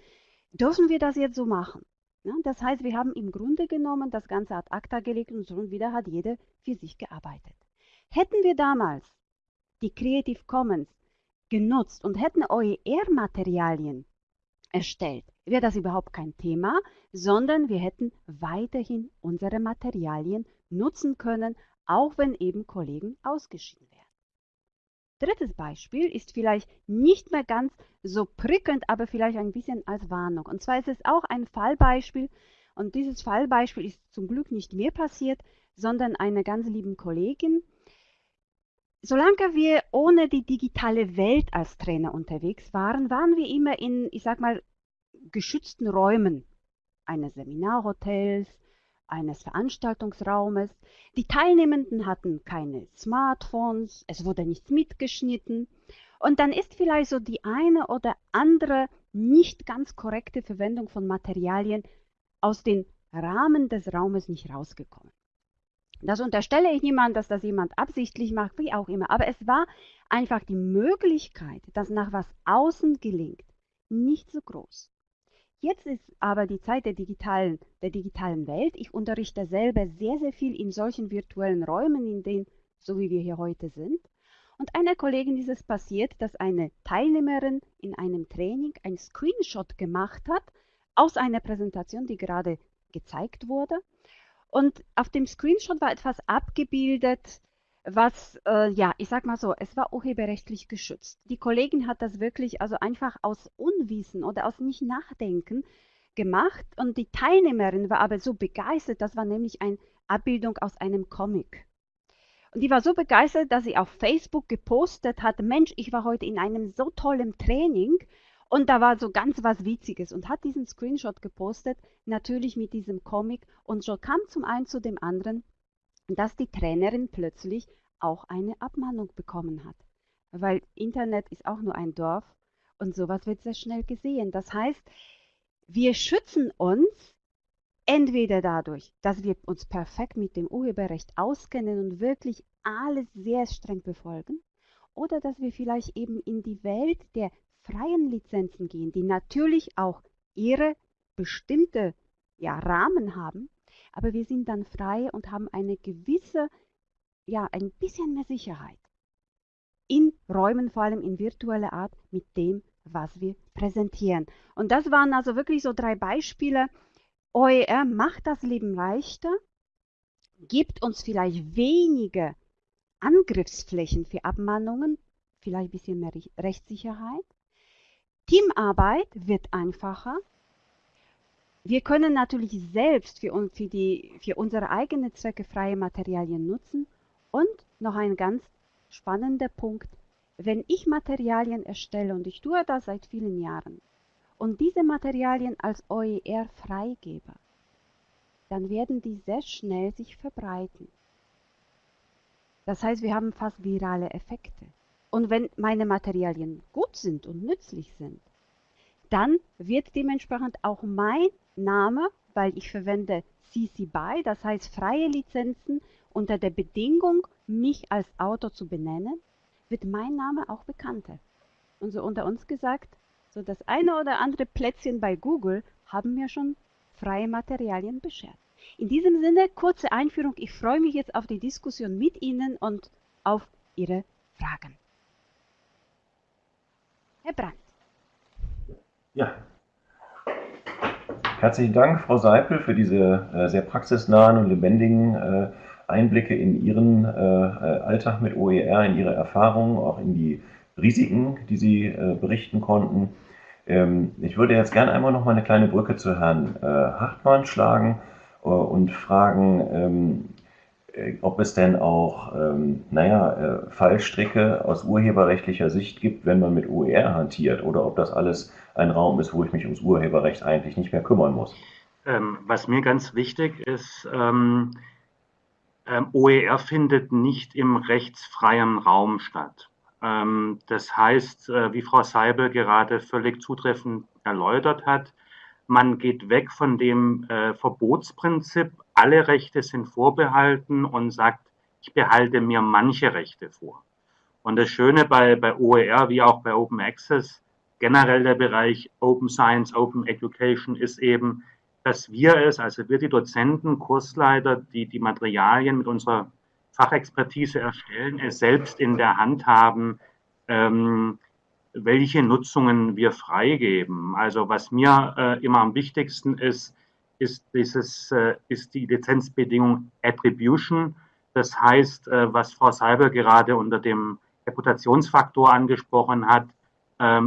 dürfen wir das jetzt so machen. Ja, das heißt, wir haben im Grunde genommen das Ganze ad acta gelegt und schon wieder hat jeder für sich gearbeitet. Hätten wir damals die Creative Commons genutzt und hätten OER-Materialien erstellt, wäre das überhaupt kein Thema, sondern wir hätten weiterhin unsere Materialien nutzen können, auch wenn eben Kollegen ausgeschieden wären. Drittes Beispiel ist vielleicht nicht mehr ganz so prickelnd, aber vielleicht ein bisschen als Warnung. Und zwar ist es auch ein Fallbeispiel. Und dieses Fallbeispiel ist zum Glück nicht mir passiert, sondern einer ganz lieben Kollegin, Solange wir ohne die digitale Welt als Trainer unterwegs waren, waren wir immer in, ich sag mal, geschützten Räumen eines Seminarhotels, eines Veranstaltungsraumes. Die Teilnehmenden hatten keine Smartphones, es wurde nichts mitgeschnitten. Und dann ist vielleicht so die eine oder andere nicht ganz korrekte Verwendung von Materialien aus den Rahmen des Raumes nicht rausgekommen. Das unterstelle ich niemand, dass das jemand absichtlich macht, wie auch immer. Aber es war einfach die Möglichkeit, dass nach was außen gelingt, nicht so groß. Jetzt ist aber die Zeit der digitalen, der digitalen Welt. Ich unterrichte selber sehr, sehr viel in solchen virtuellen Räumen, in denen, so wie wir hier heute sind. Und einer Kollegin ist es passiert, dass eine Teilnehmerin in einem Training ein Screenshot gemacht hat aus einer Präsentation, die gerade gezeigt wurde. Und auf dem Screenshot war etwas abgebildet, was, äh, ja, ich sag mal so, es war urheberrechtlich geschützt. Die Kollegin hat das wirklich also einfach aus Unwissen oder aus nicht Nachdenken gemacht und die Teilnehmerin war aber so begeistert, das war nämlich eine Abbildung aus einem Comic. Und die war so begeistert, dass sie auf Facebook gepostet hat, Mensch, ich war heute in einem so tollen Training und da war so ganz was Witziges und hat diesen Screenshot gepostet, natürlich mit diesem Comic. Und so kam zum einen zu dem anderen, dass die Trainerin plötzlich auch eine Abmahnung bekommen hat. Weil Internet ist auch nur ein Dorf und sowas wird sehr schnell gesehen. Das heißt, wir schützen uns entweder dadurch, dass wir uns perfekt mit dem Urheberrecht auskennen und wirklich alles sehr streng befolgen, oder dass wir vielleicht eben in die Welt der freien Lizenzen gehen, die natürlich auch ihre bestimmte ja, Rahmen haben, aber wir sind dann frei und haben eine gewisse, ja, ein bisschen mehr Sicherheit in Räumen, vor allem in virtueller Art, mit dem, was wir präsentieren. Und das waren also wirklich so drei Beispiele. OER macht das Leben leichter, gibt uns vielleicht wenige Angriffsflächen für Abmahnungen, vielleicht ein bisschen mehr Rechtssicherheit. Teamarbeit wird einfacher. Wir können natürlich selbst für, für, die, für unsere eigenen Zwecke freie Materialien nutzen. Und noch ein ganz spannender Punkt, wenn ich Materialien erstelle, und ich tue das seit vielen Jahren, und diese Materialien als OER freigebe, dann werden die sehr schnell sich verbreiten. Das heißt, wir haben fast virale Effekte. Und wenn meine Materialien gut sind und nützlich sind, dann wird dementsprechend auch mein Name, weil ich verwende CC BY, das heißt freie Lizenzen unter der Bedingung, mich als Autor zu benennen, wird mein Name auch bekannter. Und so unter uns gesagt, so das eine oder andere Plätzchen bei Google haben mir schon freie Materialien beschert. In diesem Sinne, kurze Einführung. Ich freue mich jetzt auf die Diskussion mit Ihnen und auf Ihre Fragen. Herr Brandt. Ja. Herzlichen Dank, Frau Seipel, für diese äh, sehr praxisnahen und lebendigen äh, Einblicke in Ihren äh, äh Alltag mit OER, in Ihre Erfahrungen, auch in die Risiken, die Sie äh, berichten konnten. Ähm, ich würde jetzt gerne einmal noch mal eine kleine Brücke zu Herrn äh, Hartmann schlagen und fragen, ähm, äh, ob es denn auch, ähm, naja, äh, Fallstricke aus urheberrechtlicher Sicht gibt, wenn man mit OER hantiert, oder ob das alles ein Raum ist, wo ich mich ums Urheberrecht eigentlich nicht mehr kümmern muss. Ähm, was mir ganz wichtig ist, ähm, ähm OER findet nicht im rechtsfreien Raum statt. Ähm, das heißt, äh, wie Frau Seibel gerade völlig zutreffend erläutert hat, man geht weg von dem äh, Verbotsprinzip, alle Rechte sind vorbehalten und sagt, ich behalte mir manche Rechte vor. Und das Schöne bei, bei OER wie auch bei Open Access, generell der Bereich Open Science, Open Education ist eben, dass wir es, also wir die Dozenten, Kursleiter, die die Materialien mit unserer Fachexpertise erstellen, es selbst in der Hand haben, ähm, welche Nutzungen wir freigeben. Also was mir äh, immer am wichtigsten ist, ist, dieses, äh, ist die Lizenzbedingung Attribution. Das heißt, äh, was Frau Seiber gerade unter dem Reputationsfaktor angesprochen hat,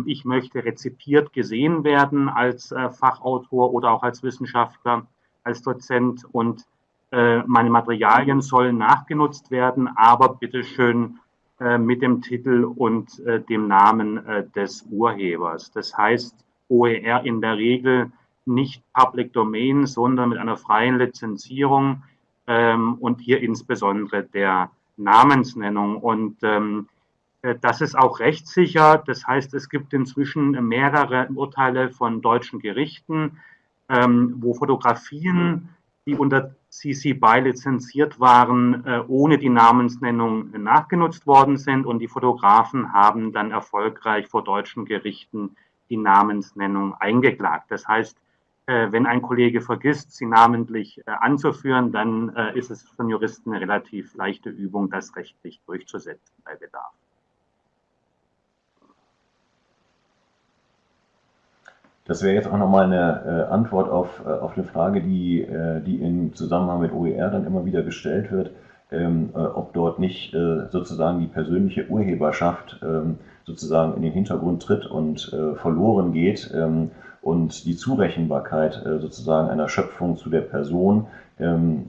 ich möchte rezipiert gesehen werden als äh, Fachautor oder auch als Wissenschaftler, als Dozent und äh, meine Materialien sollen nachgenutzt werden, aber bitteschön äh, mit dem Titel und dem Namen des Urhebers. Das heißt, OER in der Regel nicht Public Domain, sondern mit einer freien Lizenzierung ähm, und hier insbesondere der Namensnennung. Und ähm, das ist auch rechtssicher. Das heißt, es gibt inzwischen mehrere Urteile von deutschen Gerichten, ähm, wo Fotografien die unter CC BY lizenziert waren, äh, ohne die Namensnennung nachgenutzt worden sind und die Fotografen haben dann erfolgreich vor deutschen Gerichten die Namensnennung eingeklagt. Das heißt, äh, wenn ein Kollege vergisst, sie namentlich äh, anzuführen, dann ist es von Juristen eine relativ leichte Übung, das rechtlich durchzusetzen bei Bedarf. Das wäre jetzt auch nochmal eine äh, Antwort auf, äh, auf eine Frage, die, äh, die im Zusammenhang mit OER dann immer wieder gestellt wird, ähm, äh, ob dort nicht äh, sozusagen die persönliche Urheberschaft ähm, sozusagen in den Hintergrund tritt und äh, verloren geht ähm, und die Zurechenbarkeit sozusagen einer Schöpfung zu der Person ähm,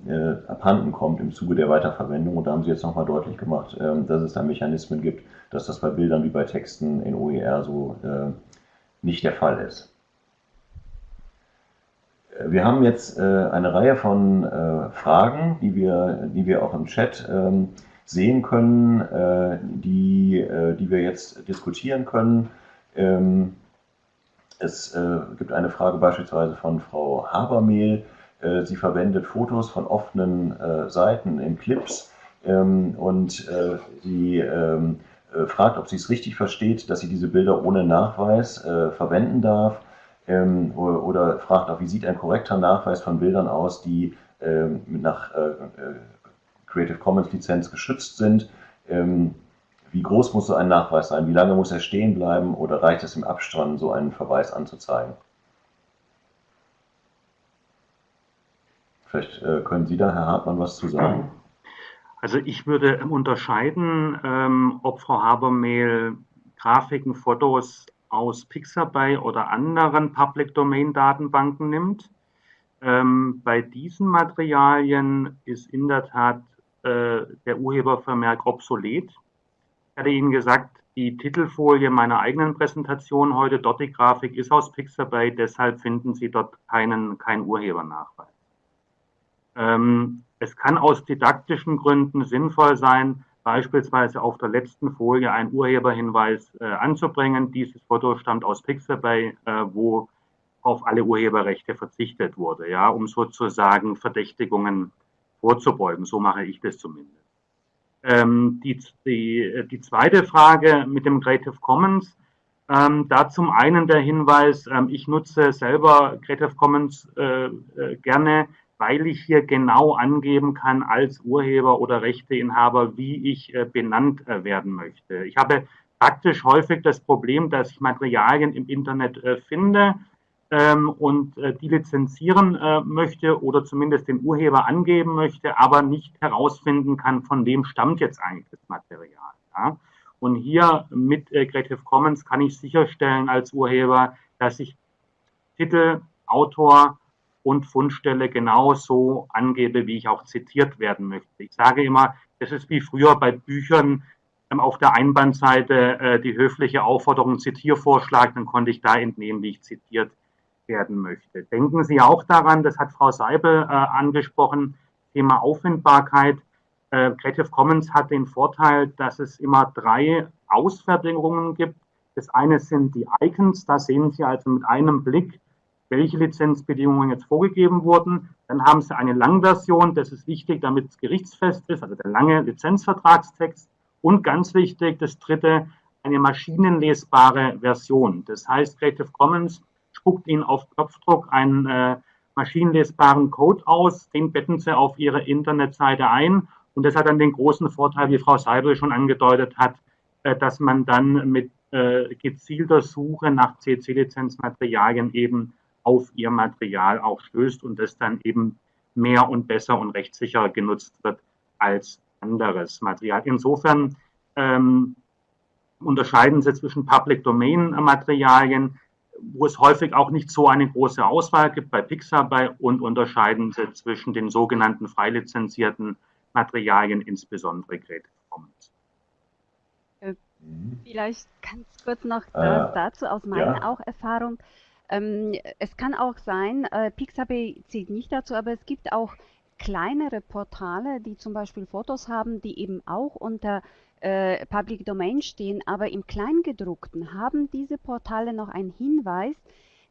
abhanden kommt im Zuge der Weiterverwendung. Und da haben Sie jetzt nochmal deutlich gemacht, ähm, dass es da Mechanismen gibt, dass das bei Bildern wie bei Texten in OER so nicht der Fall ist. Wir haben jetzt äh, eine Reihe von äh, Fragen, die wir, die wir auch im Chat ähm, sehen können, äh, die, die wir jetzt diskutieren können. Ähm, es gibt eine Frage beispielsweise von Frau Habermehl. Sie verwendet Fotos von offenen Seiten in Clips ähm, und sie fragt, ob sie es richtig versteht, dass sie diese Bilder ohne Nachweis verwenden darf ähm, oder fragt auch, wie sieht ein korrekter Nachweis von Bildern aus, die ähm, nach äh, äh, Creative Commons Lizenz geschützt sind. Ähm, wie groß muss so ein Nachweis sein? Wie lange muss er stehen bleiben? Oder reicht es im Abstand, so einen Verweis anzuzeigen? Vielleicht äh, können Sie da, Herr Hartmann, was zu sagen. Also ich würde unterscheiden, ähm, ob Frau Habermehl Grafiken, Fotos aus Pixabay oder anderen Public Domain Datenbanken nimmt. Ähm, bei diesen Materialien ist in der Tat äh, der Urhebervermerk obsolet. Ich hatte Ihnen gesagt, die Titelfolie meiner eigenen Präsentation heute, dort die Grafik ist aus Pixabay, deshalb finden Sie dort keinen, keinen Urhebernachweis. Ähm, es kann aus didaktischen Gründen sinnvoll sein, beispielsweise auf der letzten Folie einen Urheberhinweis äh, anzubringen. Dieses Foto stammt aus Pixabay, äh, wo auf alle Urheberrechte verzichtet wurde, ja, um sozusagen Verdächtigungen vorzubeugen. So mache ich das zumindest. Ähm, die, die, die zweite Frage mit dem Creative Commons, ähm, da zum einen der Hinweis, ähm, ich nutze selber Creative Commons äh, äh, gerne, weil ich hier genau angeben kann als Urheber oder Rechteinhaber, wie ich äh, benannt äh, werden möchte. Ich habe praktisch häufig das Problem, dass ich Materialien im Internet äh, finde ähm, und die lizenzieren möchte oder zumindest den Urheber angeben möchte, aber nicht herausfinden kann, von wem stammt jetzt eigentlich das Material. Und hier mit Creative Commons kann ich sicherstellen als Urheber, dass ich Titel, Autor, und Fundstelle genauso angebe, wie ich auch zitiert werden möchte. Ich sage immer, das ist wie früher bei Büchern ähm, auf der Einbandseite äh, die höfliche Aufforderung Zitiervorschlag, dann konnte ich da entnehmen, wie ich zitiert werden möchte. Denken Sie auch daran, das hat Frau Seibel äh, angesprochen, Thema Auffindbarkeit. Äh, Creative Commons hat den Vorteil, dass es immer drei Ausfertigungen gibt. Das eine sind die Icons, da sehen Sie also mit einem Blick, welche Lizenzbedingungen jetzt vorgegeben wurden. Dann haben Sie eine Langversion, das ist wichtig, damit es gerichtsfest ist, also der lange Lizenzvertragstext. Und ganz wichtig, das dritte, eine maschinenlesbare Version. Das heißt, Creative Commons spuckt Ihnen auf Knopfdruck einen äh, maschinenlesbaren Code aus, den betten Sie auf Ihre Internetseite ein. Und das hat dann den großen Vorteil, wie Frau Seibel schon angedeutet hat, äh, dass man dann mit äh, gezielter Suche nach CC-Lizenzmaterialien eben auf ihr Material auch stößt und das dann eben mehr und besser und rechtssicher genutzt wird als anderes Material. Insofern ähm, unterscheiden sie zwischen Public Domain Materialien, wo es häufig auch nicht so eine große Auswahl gibt bei Pixabay und unterscheiden sie zwischen den sogenannten freilizenzierten Materialien, insbesondere Creative Commons. Äh, vielleicht ganz kurz noch äh, dazu aus meiner ja. auch Erfahrung. Ähm, es kann auch sein, äh, Pixabay zählt nicht dazu, aber es gibt auch kleinere Portale, die zum Beispiel Fotos haben, die eben auch unter äh, Public Domain stehen, aber im Kleingedruckten haben diese Portale noch einen Hinweis,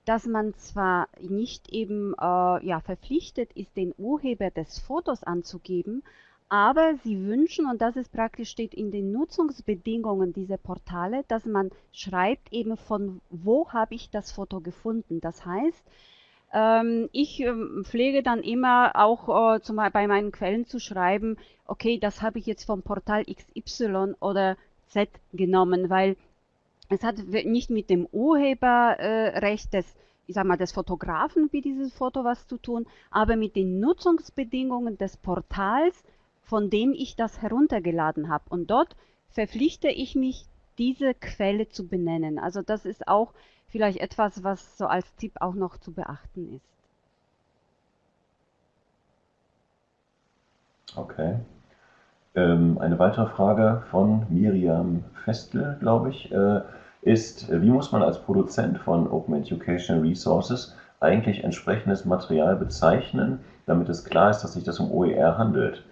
dass man zwar nicht eben äh, ja, verpflichtet ist, den Urheber des Fotos anzugeben, aber sie wünschen, und das ist praktisch steht in den Nutzungsbedingungen dieser Portale, dass man schreibt eben von wo habe ich das Foto gefunden. Das heißt, ähm, ich ähm, pflege dann immer auch äh, zum, bei meinen Quellen zu schreiben, okay, das habe ich jetzt vom Portal XY oder Z genommen, weil es hat nicht mit dem Urheberrecht des ich sag mal, des Fotografen wie dieses Foto was zu tun, aber mit den Nutzungsbedingungen des Portals von dem ich das heruntergeladen habe. Und dort verpflichte ich mich, diese Quelle zu benennen. Also das ist auch vielleicht etwas, was so als Tipp auch noch zu beachten ist. Okay. Ähm, eine weitere Frage von Miriam Festel, glaube ich, äh, ist, wie muss man als Produzent von Open Educational Resources eigentlich entsprechendes Material bezeichnen, damit es klar ist, dass sich das um OER handelt?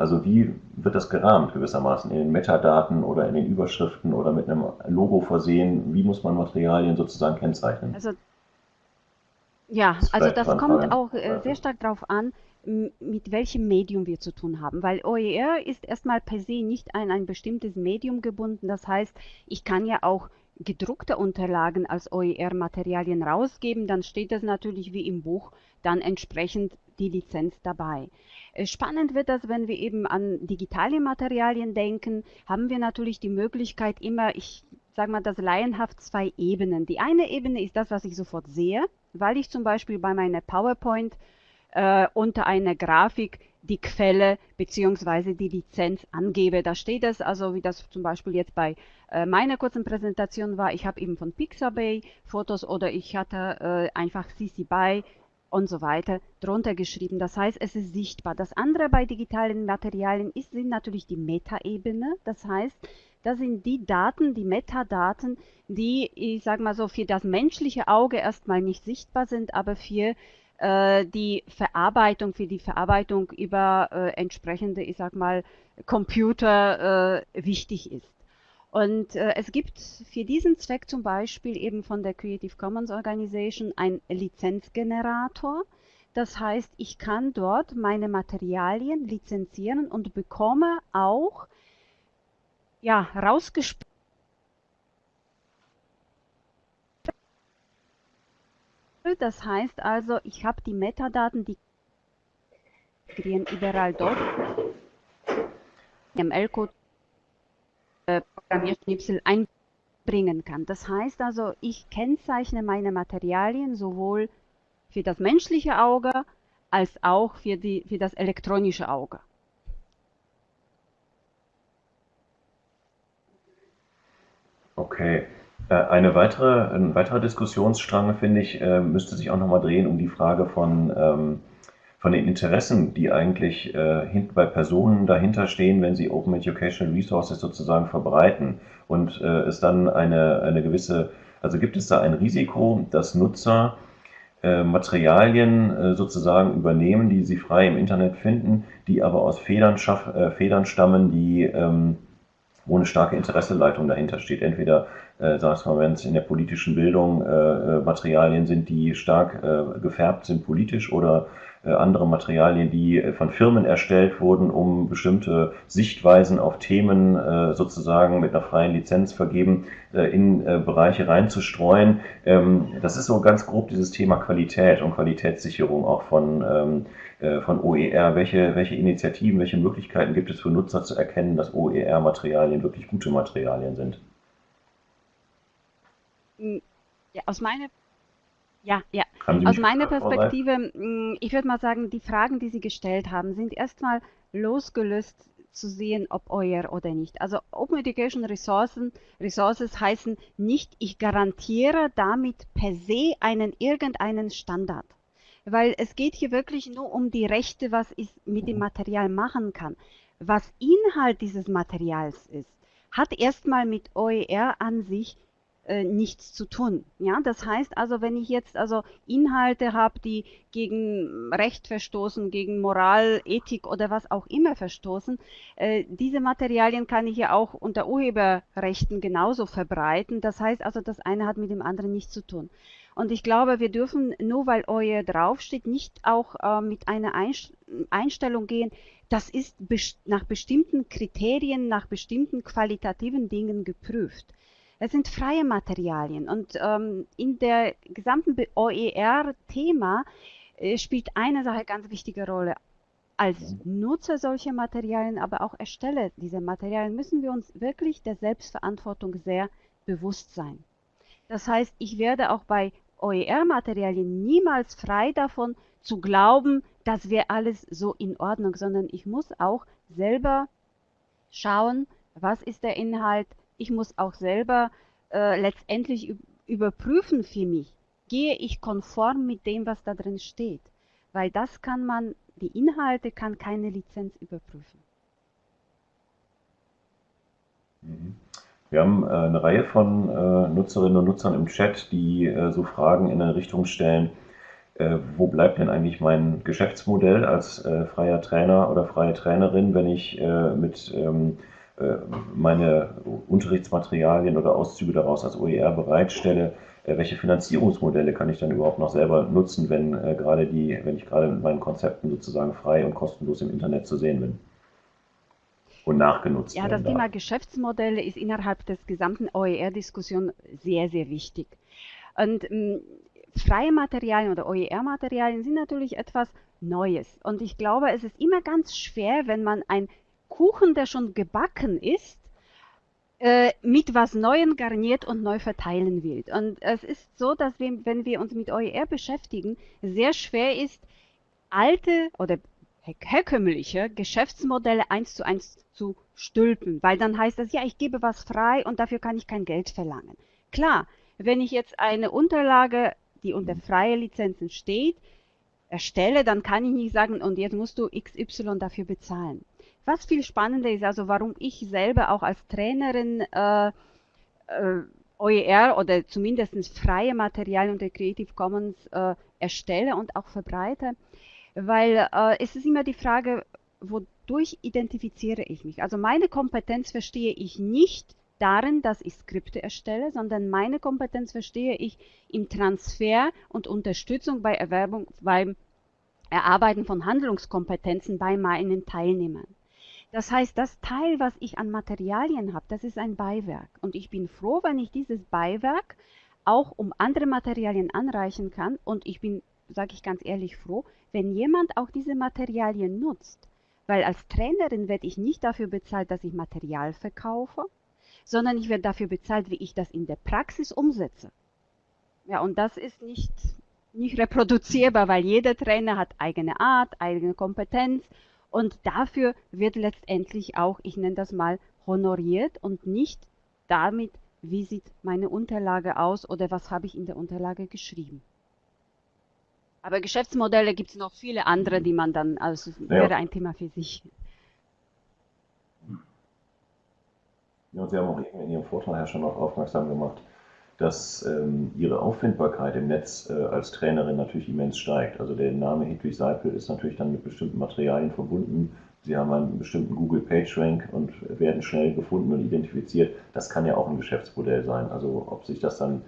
Also wie wird das gerahmt gewissermaßen in den Metadaten oder in den Überschriften oder mit einem Logo versehen? Wie muss man Materialien sozusagen kennzeichnen? Also ja, also das kommt auch äh, sehr stark darauf an, mit welchem Medium wir zu tun haben, weil OER ist erstmal per se nicht an ein bestimmtes Medium gebunden. Das heißt, ich kann ja auch gedruckte Unterlagen als OER-Materialien rausgeben, dann steht das natürlich wie im Buch dann entsprechend die Lizenz dabei. Äh, spannend wird das, wenn wir eben an digitale Materialien denken, haben wir natürlich die Möglichkeit immer, ich sage mal das laienhaft, zwei Ebenen. Die eine Ebene ist das, was ich sofort sehe, weil ich zum Beispiel bei meiner PowerPoint äh, unter einer Grafik die Quelle beziehungsweise die Lizenz angebe. Da steht es, also wie das zum Beispiel jetzt bei äh, meiner kurzen Präsentation war, ich habe eben von Pixabay Fotos oder ich hatte äh, einfach CC BY und so weiter drunter geschrieben. Das heißt, es ist sichtbar. Das andere bei digitalen Materialien ist, sind natürlich die Metaebene. Das heißt, das sind die Daten, die Metadaten, die, ich sage mal so, für das menschliche Auge erstmal nicht sichtbar sind, aber für die Verarbeitung, für die Verarbeitung über äh, entsprechende, ich sag mal, Computer äh, wichtig ist. Und äh, es gibt für diesen Zweck zum Beispiel eben von der Creative Commons Organization ein Lizenzgenerator. Das heißt, ich kann dort meine Materialien lizenzieren und bekomme auch ja, rausgespielt Das heißt also, ich habe die Metadaten, die überall dort ML-Code äh, Programmierschnipsel einbringen kann. Das heißt also, ich kennzeichne meine Materialien sowohl für das menschliche Auge als auch für, die, für das elektronische Auge. Okay. Äh, eine weitere, ein weiterer Diskussionsstrang, finde ich, äh, müsste sich auch nochmal drehen um die Frage von, ähm, von den Interessen, die eigentlich äh, bei Personen dahinter stehen, wenn sie Open Educational Resources sozusagen verbreiten. Und es dann eine, eine gewisse, also gibt es da ein Risiko, dass Nutzer Materialien sozusagen übernehmen, die sie frei im Internet finden, die aber aus Federn, Federn stammen, die ähm, wo eine starke Interesseleitung dahinter steht. Entweder, äh, sagst mal, wenn es in der politischen Bildung äh, äh, Materialien sind, die stark äh, gefärbt sind politisch oder äh, andere Materialien, die äh, von Firmen erstellt wurden, um bestimmte Sichtweisen auf Themen äh, sozusagen mit einer freien Lizenz vergeben äh, in äh, Bereiche reinzustreuen. Ähm, das ist so ganz grob dieses Thema Qualität und Qualitätssicherung auch von ähm, äh, von OER, welche, welche Initiativen, welche Möglichkeiten gibt es für Nutzer zu erkennen, dass OER-Materialien wirklich gute Materialien sind? Ja, aus meiner ja, ja. Aus meiner Perspektive, ich würde mal sagen, die Fragen, die Sie gestellt haben, sind erstmal losgelöst zu sehen, ob euer oder nicht. Also Open Education Ressourcen, Resources heißen nicht, ich garantiere damit per se einen irgendeinen Standard weil es geht hier wirklich nur um die Rechte, was ich mit dem Material machen kann. Was Inhalt dieses Materials ist, hat erstmal mit OER an sich äh, nichts zu tun. Ja, das heißt also, wenn ich jetzt also Inhalte habe, die gegen Recht verstoßen, gegen Moral, Ethik oder was auch immer verstoßen, äh, diese Materialien kann ich ja auch unter Urheberrechten genauso verbreiten. Das heißt also, das eine hat mit dem anderen nichts zu tun. Und ich glaube, wir dürfen nur weil euer draufsteht, nicht auch äh, mit einer Einstellung gehen, das ist nach bestimmten Kriterien, nach bestimmten qualitativen Dingen geprüft. Es sind freie Materialien und ähm, in der gesamten OER-Thema äh, spielt eine Sache ganz wichtige Rolle. Als Nutzer solcher Materialien, aber auch Ersteller dieser Materialien müssen wir uns wirklich der Selbstverantwortung sehr bewusst sein. Das heißt, ich werde auch bei OER-Materialien niemals frei davon zu glauben, das wäre alles so in Ordnung, sondern ich muss auch selber schauen, was ist der Inhalt. Ich muss auch selber äh, letztendlich überprüfen für mich, gehe ich konform mit dem, was da drin steht. Weil das kann man, die Inhalte kann keine Lizenz überprüfen. Mhm. Wir haben äh, eine Reihe von äh, Nutzerinnen und Nutzern im Chat, die äh, so Fragen in eine Richtung stellen, äh, wo bleibt denn eigentlich mein Geschäftsmodell als äh, freier Trainer oder freie Trainerin, wenn ich äh, mit ähm, meine Unterrichtsmaterialien oder Auszüge daraus als OER bereitstelle, welche Finanzierungsmodelle kann ich dann überhaupt noch selber nutzen, wenn gerade die, wenn ich gerade mit meinen Konzepten sozusagen frei und kostenlos im Internet zu sehen bin? und nachgenutzt ja, werden. Ja, das Thema Geschäftsmodelle ist innerhalb des gesamten OER-Diskussion sehr, sehr wichtig. Und ähm, freie Materialien oder OER-Materialien sind natürlich etwas Neues. Und ich glaube, es ist immer ganz schwer, wenn man ein Kuchen, der schon gebacken ist, äh, mit was Neuem garniert und neu verteilen will. Und es ist so, dass wir, wenn wir uns mit OER beschäftigen, sehr schwer ist, alte oder herkömmliche Geschäftsmodelle eins zu eins zu stülpen, weil dann heißt das, ja, ich gebe was frei und dafür kann ich kein Geld verlangen. Klar, wenn ich jetzt eine Unterlage, die unter freie Lizenzen steht, erstelle, dann kann ich nicht sagen, und jetzt musst du XY dafür bezahlen. Was viel spannender ist, also warum ich selber auch als Trainerin äh, äh, OER oder zumindest freie Materialien unter Creative Commons äh, erstelle und auch verbreite, weil äh, es ist immer die Frage, wodurch identifiziere ich mich? Also meine Kompetenz verstehe ich nicht darin, dass ich Skripte erstelle, sondern meine Kompetenz verstehe ich im Transfer und Unterstützung bei Erwerbung, beim Erarbeiten von Handlungskompetenzen bei meinen Teilnehmern. Das heißt, das Teil, was ich an Materialien habe, das ist ein Beiwerk. Und ich bin froh, wenn ich dieses Beiwerk auch um andere Materialien anreichen kann. Und ich bin, sage ich ganz ehrlich, froh, wenn jemand auch diese Materialien nutzt. Weil als Trainerin werde ich nicht dafür bezahlt, dass ich Material verkaufe, sondern ich werde dafür bezahlt, wie ich das in der Praxis umsetze. Ja, und das ist nicht, nicht reproduzierbar, weil jeder Trainer hat eigene Art, eigene Kompetenz und dafür wird letztendlich auch, ich nenne das mal, honoriert und nicht damit, wie sieht meine Unterlage aus oder was habe ich in der Unterlage geschrieben. Aber Geschäftsmodelle gibt es noch viele andere, die man dann, also ja. wäre ein Thema für sich. Ja, Sie haben auch in Ihrem Vortrag ja schon darauf aufmerksam gemacht, dass ähm, ihre Auffindbarkeit im Netz äh, als Trainerin natürlich immens steigt. Also der Name Hedwig Seipel ist natürlich dann mit bestimmten Materialien verbunden. Sie haben einen bestimmten Google PageRank und werden schnell gefunden und identifiziert. Das kann ja auch ein Geschäftsmodell sein. Also ob sich das dann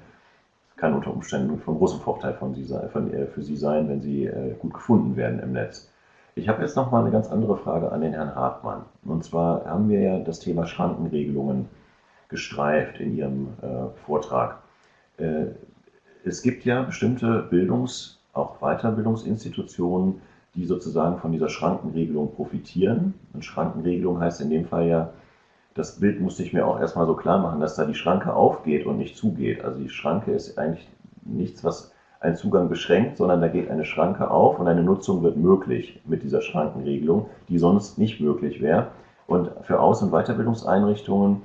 kann unter Umständen von großem Vorteil von Sie, von, äh, für Sie sein, wenn Sie äh, gut gefunden werden im Netz. Ich habe jetzt noch mal eine ganz andere Frage an den Herrn Hartmann. Und zwar haben wir ja das Thema Schrankenregelungen gestreift in Ihrem äh, Vortrag. Äh, es gibt ja bestimmte Bildungs-, auch Weiterbildungsinstitutionen, die sozusagen von dieser Schrankenregelung profitieren. Und Schrankenregelung heißt in dem Fall ja, das Bild musste ich mir auch erstmal so klar machen, dass da die Schranke aufgeht und nicht zugeht. Also die Schranke ist eigentlich nichts, was einen Zugang beschränkt, sondern da geht eine Schranke auf und eine Nutzung wird möglich mit dieser Schrankenregelung, die sonst nicht möglich wäre. Und für Aus- und Weiterbildungseinrichtungen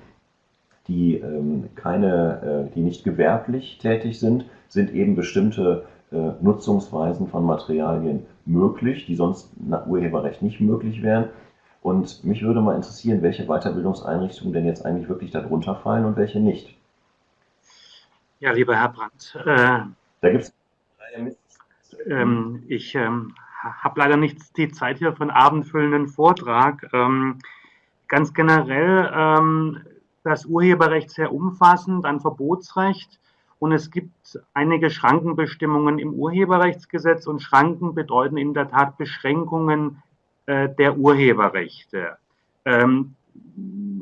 die ähm, keine, äh, die nicht gewerblich tätig sind, sind eben bestimmte äh, Nutzungsweisen von Materialien möglich, die sonst nach Urheberrecht nicht möglich wären. Und mich würde mal interessieren, welche Weiterbildungseinrichtungen denn jetzt eigentlich wirklich darunter fallen und welche nicht. Ja, lieber Herr Brandt, äh, da gibt es ähm, ich ähm, habe leider nicht die Zeit hier für einen abendfüllenden Vortrag. Ähm, ganz generell ähm, das Urheberrecht sehr umfassend, ein Verbotsrecht und es gibt einige Schrankenbestimmungen im Urheberrechtsgesetz und Schranken bedeuten in der Tat Beschränkungen äh, der Urheberrechte. Ähm,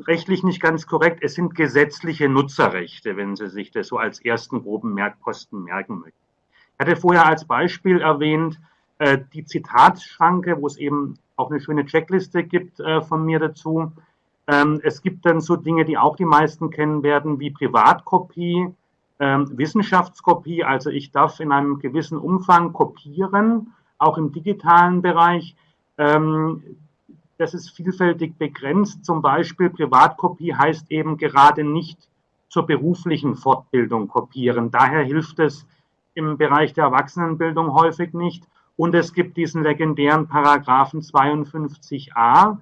rechtlich nicht ganz korrekt, es sind gesetzliche Nutzerrechte, wenn Sie sich das so als ersten groben Merkposten merken möchten. Ich hatte vorher als Beispiel erwähnt, äh, die Zitatschranke, wo es eben auch eine schöne Checkliste gibt äh, von mir dazu. Ähm, es gibt dann so Dinge, die auch die meisten kennen werden, wie Privatkopie, ähm, Wissenschaftskopie. Also ich darf in einem gewissen Umfang kopieren, auch im digitalen Bereich. Ähm, das ist vielfältig begrenzt. Zum Beispiel Privatkopie heißt eben gerade nicht zur beruflichen Fortbildung kopieren. Daher hilft es im Bereich der Erwachsenenbildung häufig nicht. Und es gibt diesen legendären Paragraphen 52a,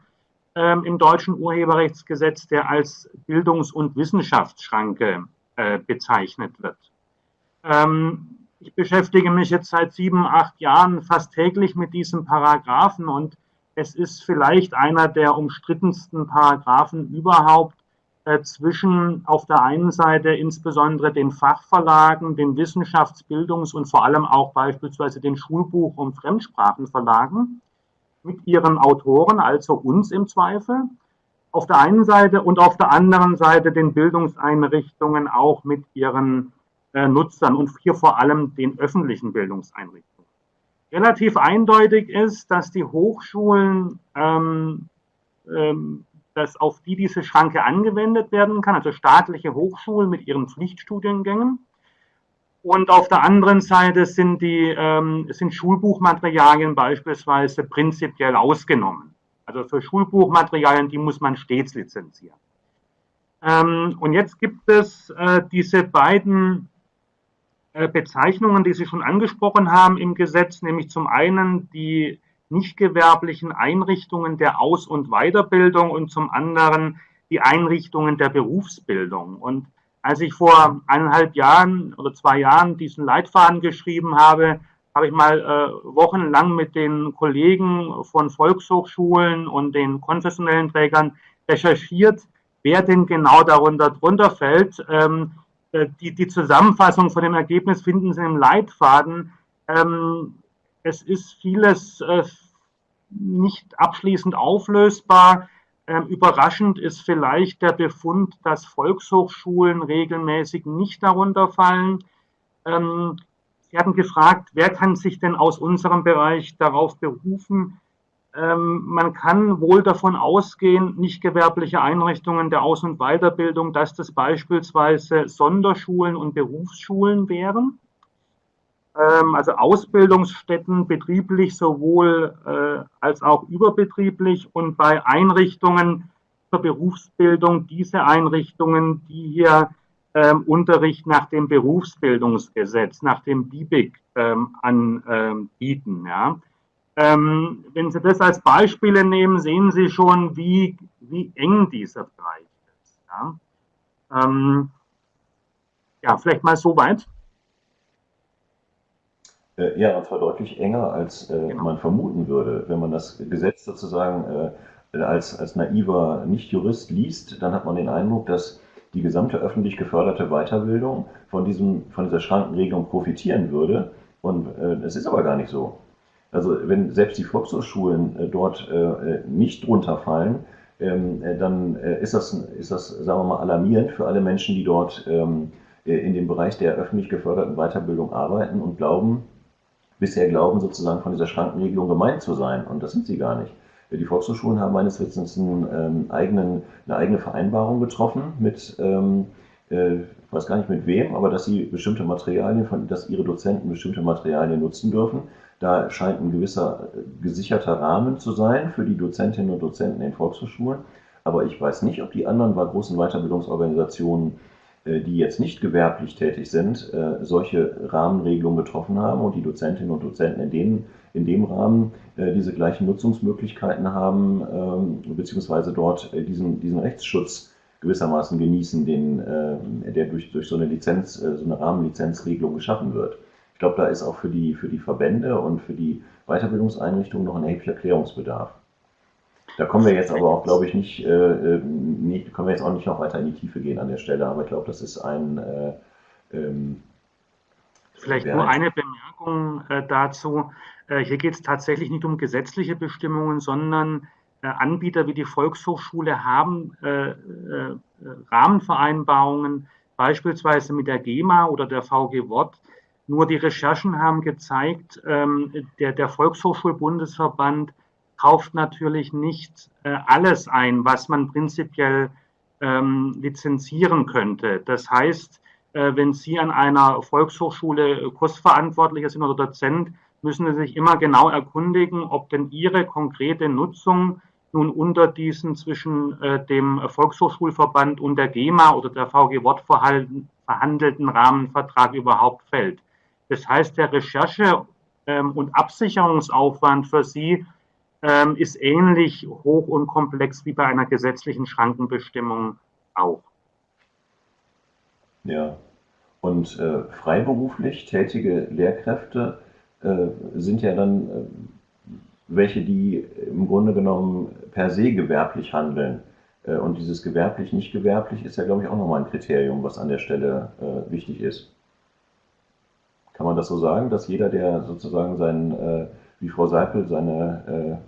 ähm, im deutschen Urheberrechtsgesetz, der als Bildungs- und Wissenschaftsschranke äh, bezeichnet wird. Ähm, ich beschäftige mich jetzt seit sieben, acht Jahren fast täglich mit diesem Paragraphen und es ist vielleicht einer der umstrittensten Paragraphen überhaupt äh, zwischen auf der einen Seite insbesondere den Fachverlagen, den Wissenschaftsbildungs- und vor allem auch beispielsweise den Schulbuch- und Fremdsprachenverlagen mit ihren Autoren, also uns im Zweifel, auf der einen Seite und auf der anderen Seite den Bildungseinrichtungen auch mit ihren äh, Nutzern und hier vor allem den öffentlichen Bildungseinrichtungen. Relativ eindeutig ist, dass die Hochschulen, ähm, ähm, dass auf die diese Schranke angewendet werden kann, also staatliche Hochschulen mit ihren Pflichtstudiengängen, Und auf der anderen Seite sind, die, ähm, sind Schulbuchmaterialien beispielsweise prinzipiell ausgenommen. Also für Schulbuchmaterialien, die muss man stets lizenzieren. Ähm, und jetzt gibt es äh, diese beiden äh, Bezeichnungen, die Sie schon angesprochen haben im Gesetz, nämlich zum einen die nicht gewerblichen Einrichtungen der Aus- und Weiterbildung und zum anderen die Einrichtungen der Berufsbildung. Und als ich vor eineinhalb Jahren oder zwei Jahren diesen Leitfaden geschrieben habe, habe ich mal äh, wochenlang mit den Kollegen von Volkshochschulen und den konfessionellen Trägern recherchiert, wer denn genau darunter drunter fällt. Ähm, äh, die, die Zusammenfassung von dem Ergebnis finden Sie im Leitfaden. Ähm, es ist vieles äh, nicht abschließend auflösbar. Ähm, überraschend ist vielleicht der Befund, dass Volkshochschulen regelmäßig nicht darunter fallen. Ähm, Sie hatten gefragt, wer kann sich denn aus unserem Bereich darauf berufen? Ähm, man kann wohl davon ausgehen, nicht gewerbliche Einrichtungen der Aus- und Weiterbildung, dass das beispielsweise Sonderschulen und Berufsschulen wären. Ähm, also Ausbildungsstätten betrieblich sowohl äh, als auch überbetrieblich und bei Einrichtungen zur Berufsbildung diese Einrichtungen, die hier ähm, Unterricht nach dem Berufsbildungsgesetz, nach dem BIBIG ähm, anbieten. Ja. Ähm, wenn Sie das als Beispiele nehmen, sehen Sie schon, wie, wie eng dieser Bereich ist. Ja, ja vielleicht mal so weit. Äh, ja, und zwar deutlich enger, als äh, genau. man vermuten würde. Wenn man das Gesetz sozusagen äh, als, als naiver Nicht-Jurist liest, dann hat man den Eindruck, dass die gesamte öffentlich geförderte Weiterbildung von, diesem, von dieser Schrankenregelung profitieren würde. Und äh, es ist aber gar nicht so. Also wenn selbst die Volkshochschulen äh, dort äh, nicht drunter fallen, ähm, dann ist, das, ist das, sagen wir mal, alarmierend für alle Menschen, die dort ähm, in dem Bereich der öffentlich geförderten Weiterbildung arbeiten und glauben, bisher glauben, sozusagen von dieser Schrankenregelung gemeint zu sein. Und das sind sie gar nicht. Die Volkshochschulen haben meines Wissens einen, ähm, eigenen, eine eigene Vereinbarung getroffen mit, ähm, äh, ich weiß gar nicht mit wem, aber dass sie bestimmte Materialien, von, dass ihre Dozenten bestimmte Materialien nutzen dürfen. Da scheint ein gewisser äh, gesicherter Rahmen zu sein für die Dozentinnen und Dozenten in Volkshochschulen. Aber ich weiß nicht, ob die anderen bei großen Weiterbildungsorganisationen die jetzt nicht gewerblich tätig sind, äh, solche Rahmenregelungen getroffen haben und die Dozentinnen und Dozenten in dem, in dem Rahmen äh, diese gleichen Nutzungsmöglichkeiten haben, ähm, beziehungsweise dort diesen, diesen Rechtsschutz gewissermaßen genießen, den, der durch, durch so eine Lizenz, so eine Rahmenlizenzregelung geschaffen wird. Ich glaube, da ist auch für die, für die Verbände und für die Weiterbildungseinrichtungen noch ein erheblicher Klärungsbedarf. Da kommen wir jetzt aber auch, glaube ich, nicht, äh, nicht, können wir jetzt auch nicht noch weiter in die Tiefe gehen an der Stelle, aber ich glaube, das ist ein. Äh, ähm, Vielleicht nur eine Bemerkung äh, dazu. Äh, hier geht es tatsächlich nicht um gesetzliche Bestimmungen, sondern äh, Anbieter wie die Volkshochschule haben äh, Rahmenvereinbarungen, beispielsweise mit der GEMA oder der VG Wort. Nur die Recherchen haben gezeigt, ähm, der, der Volkshochschulbundesverband kauft natürlich nicht äh, alles ein, was man prinzipiell ähm, lizenzieren könnte. Das heißt, äh, wenn Sie an einer Volkshochschule Kursverantwortlicher sind oder Dozent, müssen Sie sich immer genau erkundigen, ob denn Ihre konkrete Nutzung nun unter diesen zwischen äh, dem Volkshochschulverband und der GEMA oder der VG Wort verhandelten Rahmenvertrag überhaupt fällt. Das heißt, der Recherche- ähm, und Absicherungsaufwand für Sie ähm, ist ähnlich hoch und komplex wie bei einer gesetzlichen Schrankenbestimmung auch. Ja, und äh, freiberuflich tätige Lehrkräfte äh, sind ja dann äh, welche, die im Grunde genommen per se gewerblich handeln. Äh, und dieses gewerblich, nicht gewerblich ist ja, glaube ich, auch nochmal ein Kriterium, was an der Stelle äh, wichtig ist. Kann man das so sagen, dass jeder, der sozusagen sein, äh, wie Frau Seipel, seine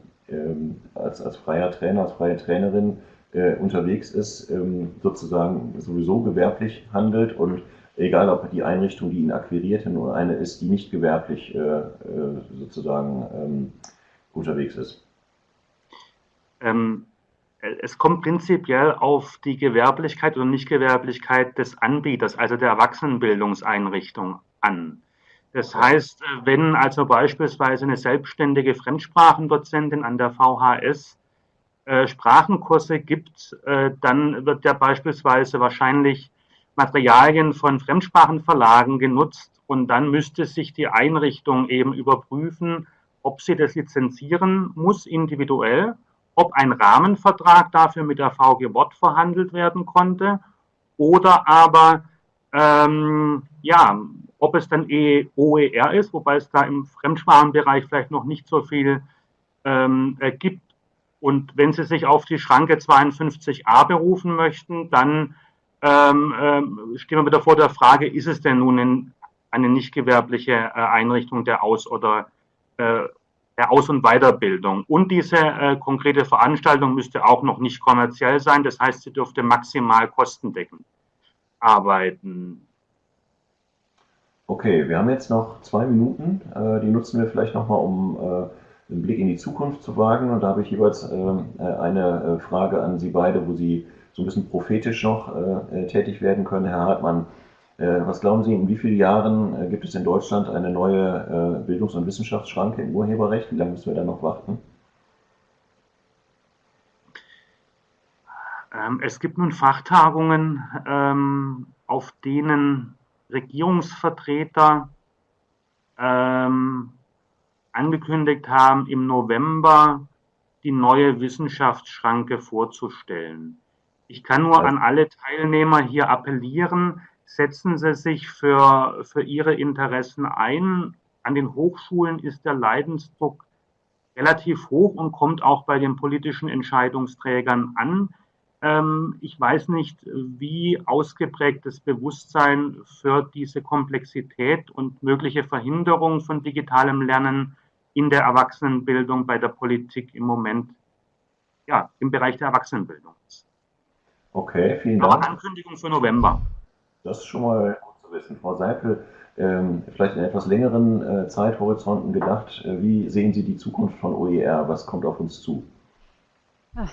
als, als freier Trainer, als freie Trainerin äh, unterwegs ist, ähm, sozusagen sowieso gewerblich handelt und egal ob die Einrichtung, die ihn akquiriert, nur eine ist, die nicht gewerblich äh, äh, sozusagen ähm, unterwegs ist. Ähm, es kommt prinzipiell auf die Gewerblichkeit oder Nichtgewerblichkeit des Anbieters, also der Erwachsenenbildungseinrichtung an. Das heißt, wenn also beispielsweise eine selbstständige Fremdsprachendozentin an der VHS äh, Sprachenkurse gibt, äh, dann wird ja beispielsweise wahrscheinlich Materialien von Fremdsprachenverlagen genutzt und dann müsste sich die Einrichtung eben überprüfen, ob sie das lizenzieren muss individuell, ob ein Rahmenvertrag dafür mit der VG Wort verhandelt werden konnte oder aber ähm, ja, ob es dann e OER ist, wobei es da im Fremdsprachenbereich vielleicht noch nicht so viel ähm, äh, gibt. Und wenn Sie sich auf die Schranke 52a berufen möchten, dann ähm, ähm, stehen wir wieder vor der Frage, ist es denn nun ein, eine nicht gewerbliche äh, Einrichtung der Aus- oder äh, der Aus- und Weiterbildung. Und diese äh, konkrete Veranstaltung müsste auch noch nicht kommerziell sein. Das heißt, sie dürfte maximal kostendeckend arbeiten. Okay, wir haben jetzt noch zwei Minuten. Äh, die nutzen wir vielleicht nochmal, um äh, einen Blick in die Zukunft zu wagen. Und da habe ich jeweils ähm, äh, eine Frage an Sie beide, wo Sie so ein bisschen prophetisch noch tätig werden können. Herr Hartmann, was glauben Sie, in wie vielen Jahren gibt es in Deutschland eine neue Bildungs- und Wissenschaftsschranke im Urheberrecht? Wie lange müssen wir da noch warten? Ähm, es gibt nun Fachtagungen, ähm, auf denen Regierungsvertreter ähm, angekündigt haben, im November die neue Wissenschaftsschranke vorzustellen. Ich kann nur an alle Teilnehmer hier appellieren, setzen Sie sich für, für Ihre Interessen ein. An den Hochschulen ist der Leidensdruck relativ hoch und kommt auch bei den politischen Entscheidungsträgern an. Ähm, ich weiß nicht, wie ausgeprägt das Bewusstsein für diese Komplexität und mögliche Verhinderung von digitalem Lernen in der Erwachsenenbildung bei der Politik im Moment, ja, im Bereich der Erwachsenenbildung ist. Okay, vielen Dank. Aber Ankündigung für November. Das ist schon mal gut zu wissen. Frau Seipel, ähm, vielleicht in etwas längeren äh, Zeithorizonten gedacht, äh, wie sehen Sie die Zukunft von OER? Was kommt auf uns zu? Ach,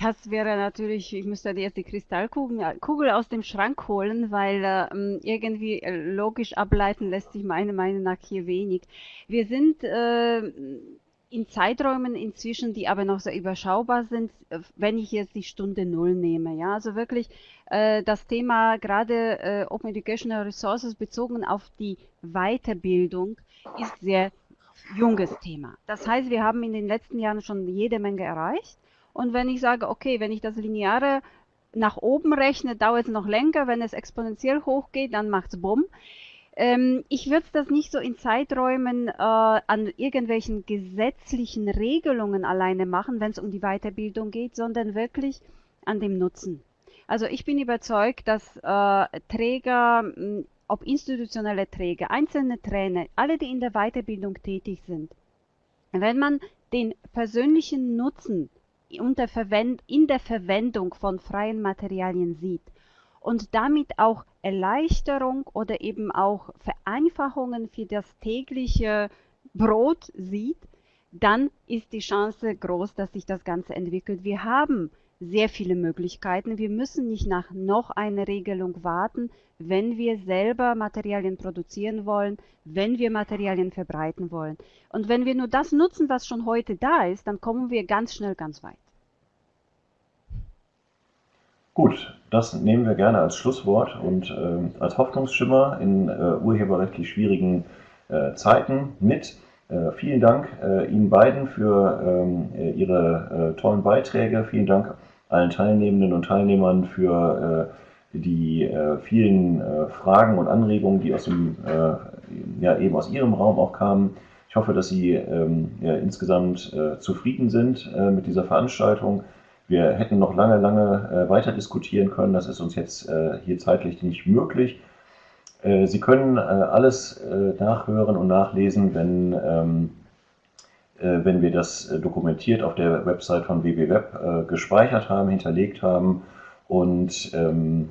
das wäre natürlich, ich müsste jetzt die Kristallkugel aus dem Schrank holen, weil ähm, irgendwie äh, logisch ableiten lässt sich meiner Meinung nach hier wenig. Wir sind äh, in Zeiträumen inzwischen, die aber noch sehr überschaubar sind, äh, wenn ich jetzt die Stunde Null nehme. Ja, also wirklich äh, das Thema gerade äh, Open Educational Resources bezogen auf die Weiterbildung ist sehr junges Thema. Das heißt, wir haben in den letzten Jahren schon jede Menge erreicht. Und wenn ich sage, okay, wenn ich das Lineare nach oben rechne, dauert es noch länger. Wenn es exponentiell hochgeht, dann macht es Bumm. Ähm, ich würde das nicht so in Zeiträumen äh, an irgendwelchen gesetzlichen Regelungen alleine machen, wenn es um die Weiterbildung geht, sondern wirklich an dem Nutzen. Also ich bin überzeugt, dass äh, Träger, ob institutionelle Träger, einzelne Trainer, alle, die in der Weiterbildung tätig sind, wenn man den persönlichen Nutzen in der Verwendung von freien Materialien sieht und damit auch Erleichterung oder eben auch Vereinfachungen für das tägliche Brot sieht, dann ist die Chance groß, dass sich das Ganze entwickelt. Wir haben sehr viele Möglichkeiten. Wir müssen nicht nach noch einer Regelung warten, wenn wir selber Materialien produzieren wollen, wenn wir Materialien verbreiten wollen. Und wenn wir nur das nutzen, was schon heute da ist, dann kommen wir ganz schnell ganz weit. Gut, das nehmen wir gerne als Schlusswort und äh, als Hoffnungsschimmer in äh, urheberrechtlich schwierigen äh, Zeiten mit. Äh, vielen Dank äh, Ihnen beiden für ähm, äh, Ihre tollen Beiträge. Vielen Dank allen Teilnehmenden und Teilnehmern für die vielen Fragen und Anregungen, die aus dem, ja, eben aus Ihrem Raum auch kamen. Ich hoffe, dass Sie ähm, ja, insgesamt zufrieden sind mit dieser Veranstaltung. Wir hätten noch lange, lange äh, weiter diskutieren können. Das ist uns jetzt äh, hier zeitlich nicht möglich. Äh, Sie können äh, alles äh, nachhören und nachlesen, wenn, ähm, äh, wenn wir das dokumentiert auf der Website von WWWeb gespeichert haben, hinterlegt haben. Und ähm,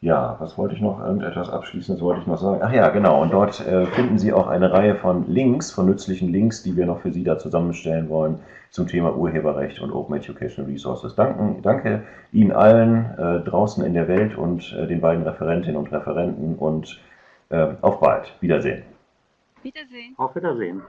Ja, was wollte ich noch? Irgendetwas Abschließendes wollte ich noch sagen. Ach ja, genau. Und dort äh, finden Sie auch eine Reihe von Links, von nützlichen Links, die wir noch für Sie da zusammenstellen wollen zum Thema Urheberrecht und Open Educational Resources. Danken, danke Ihnen allen äh, draußen in der Welt und äh, den beiden Referentinnen und Referenten und äh, auf bald. Wiedersehen. Wiedersehen. Auf Wiedersehen.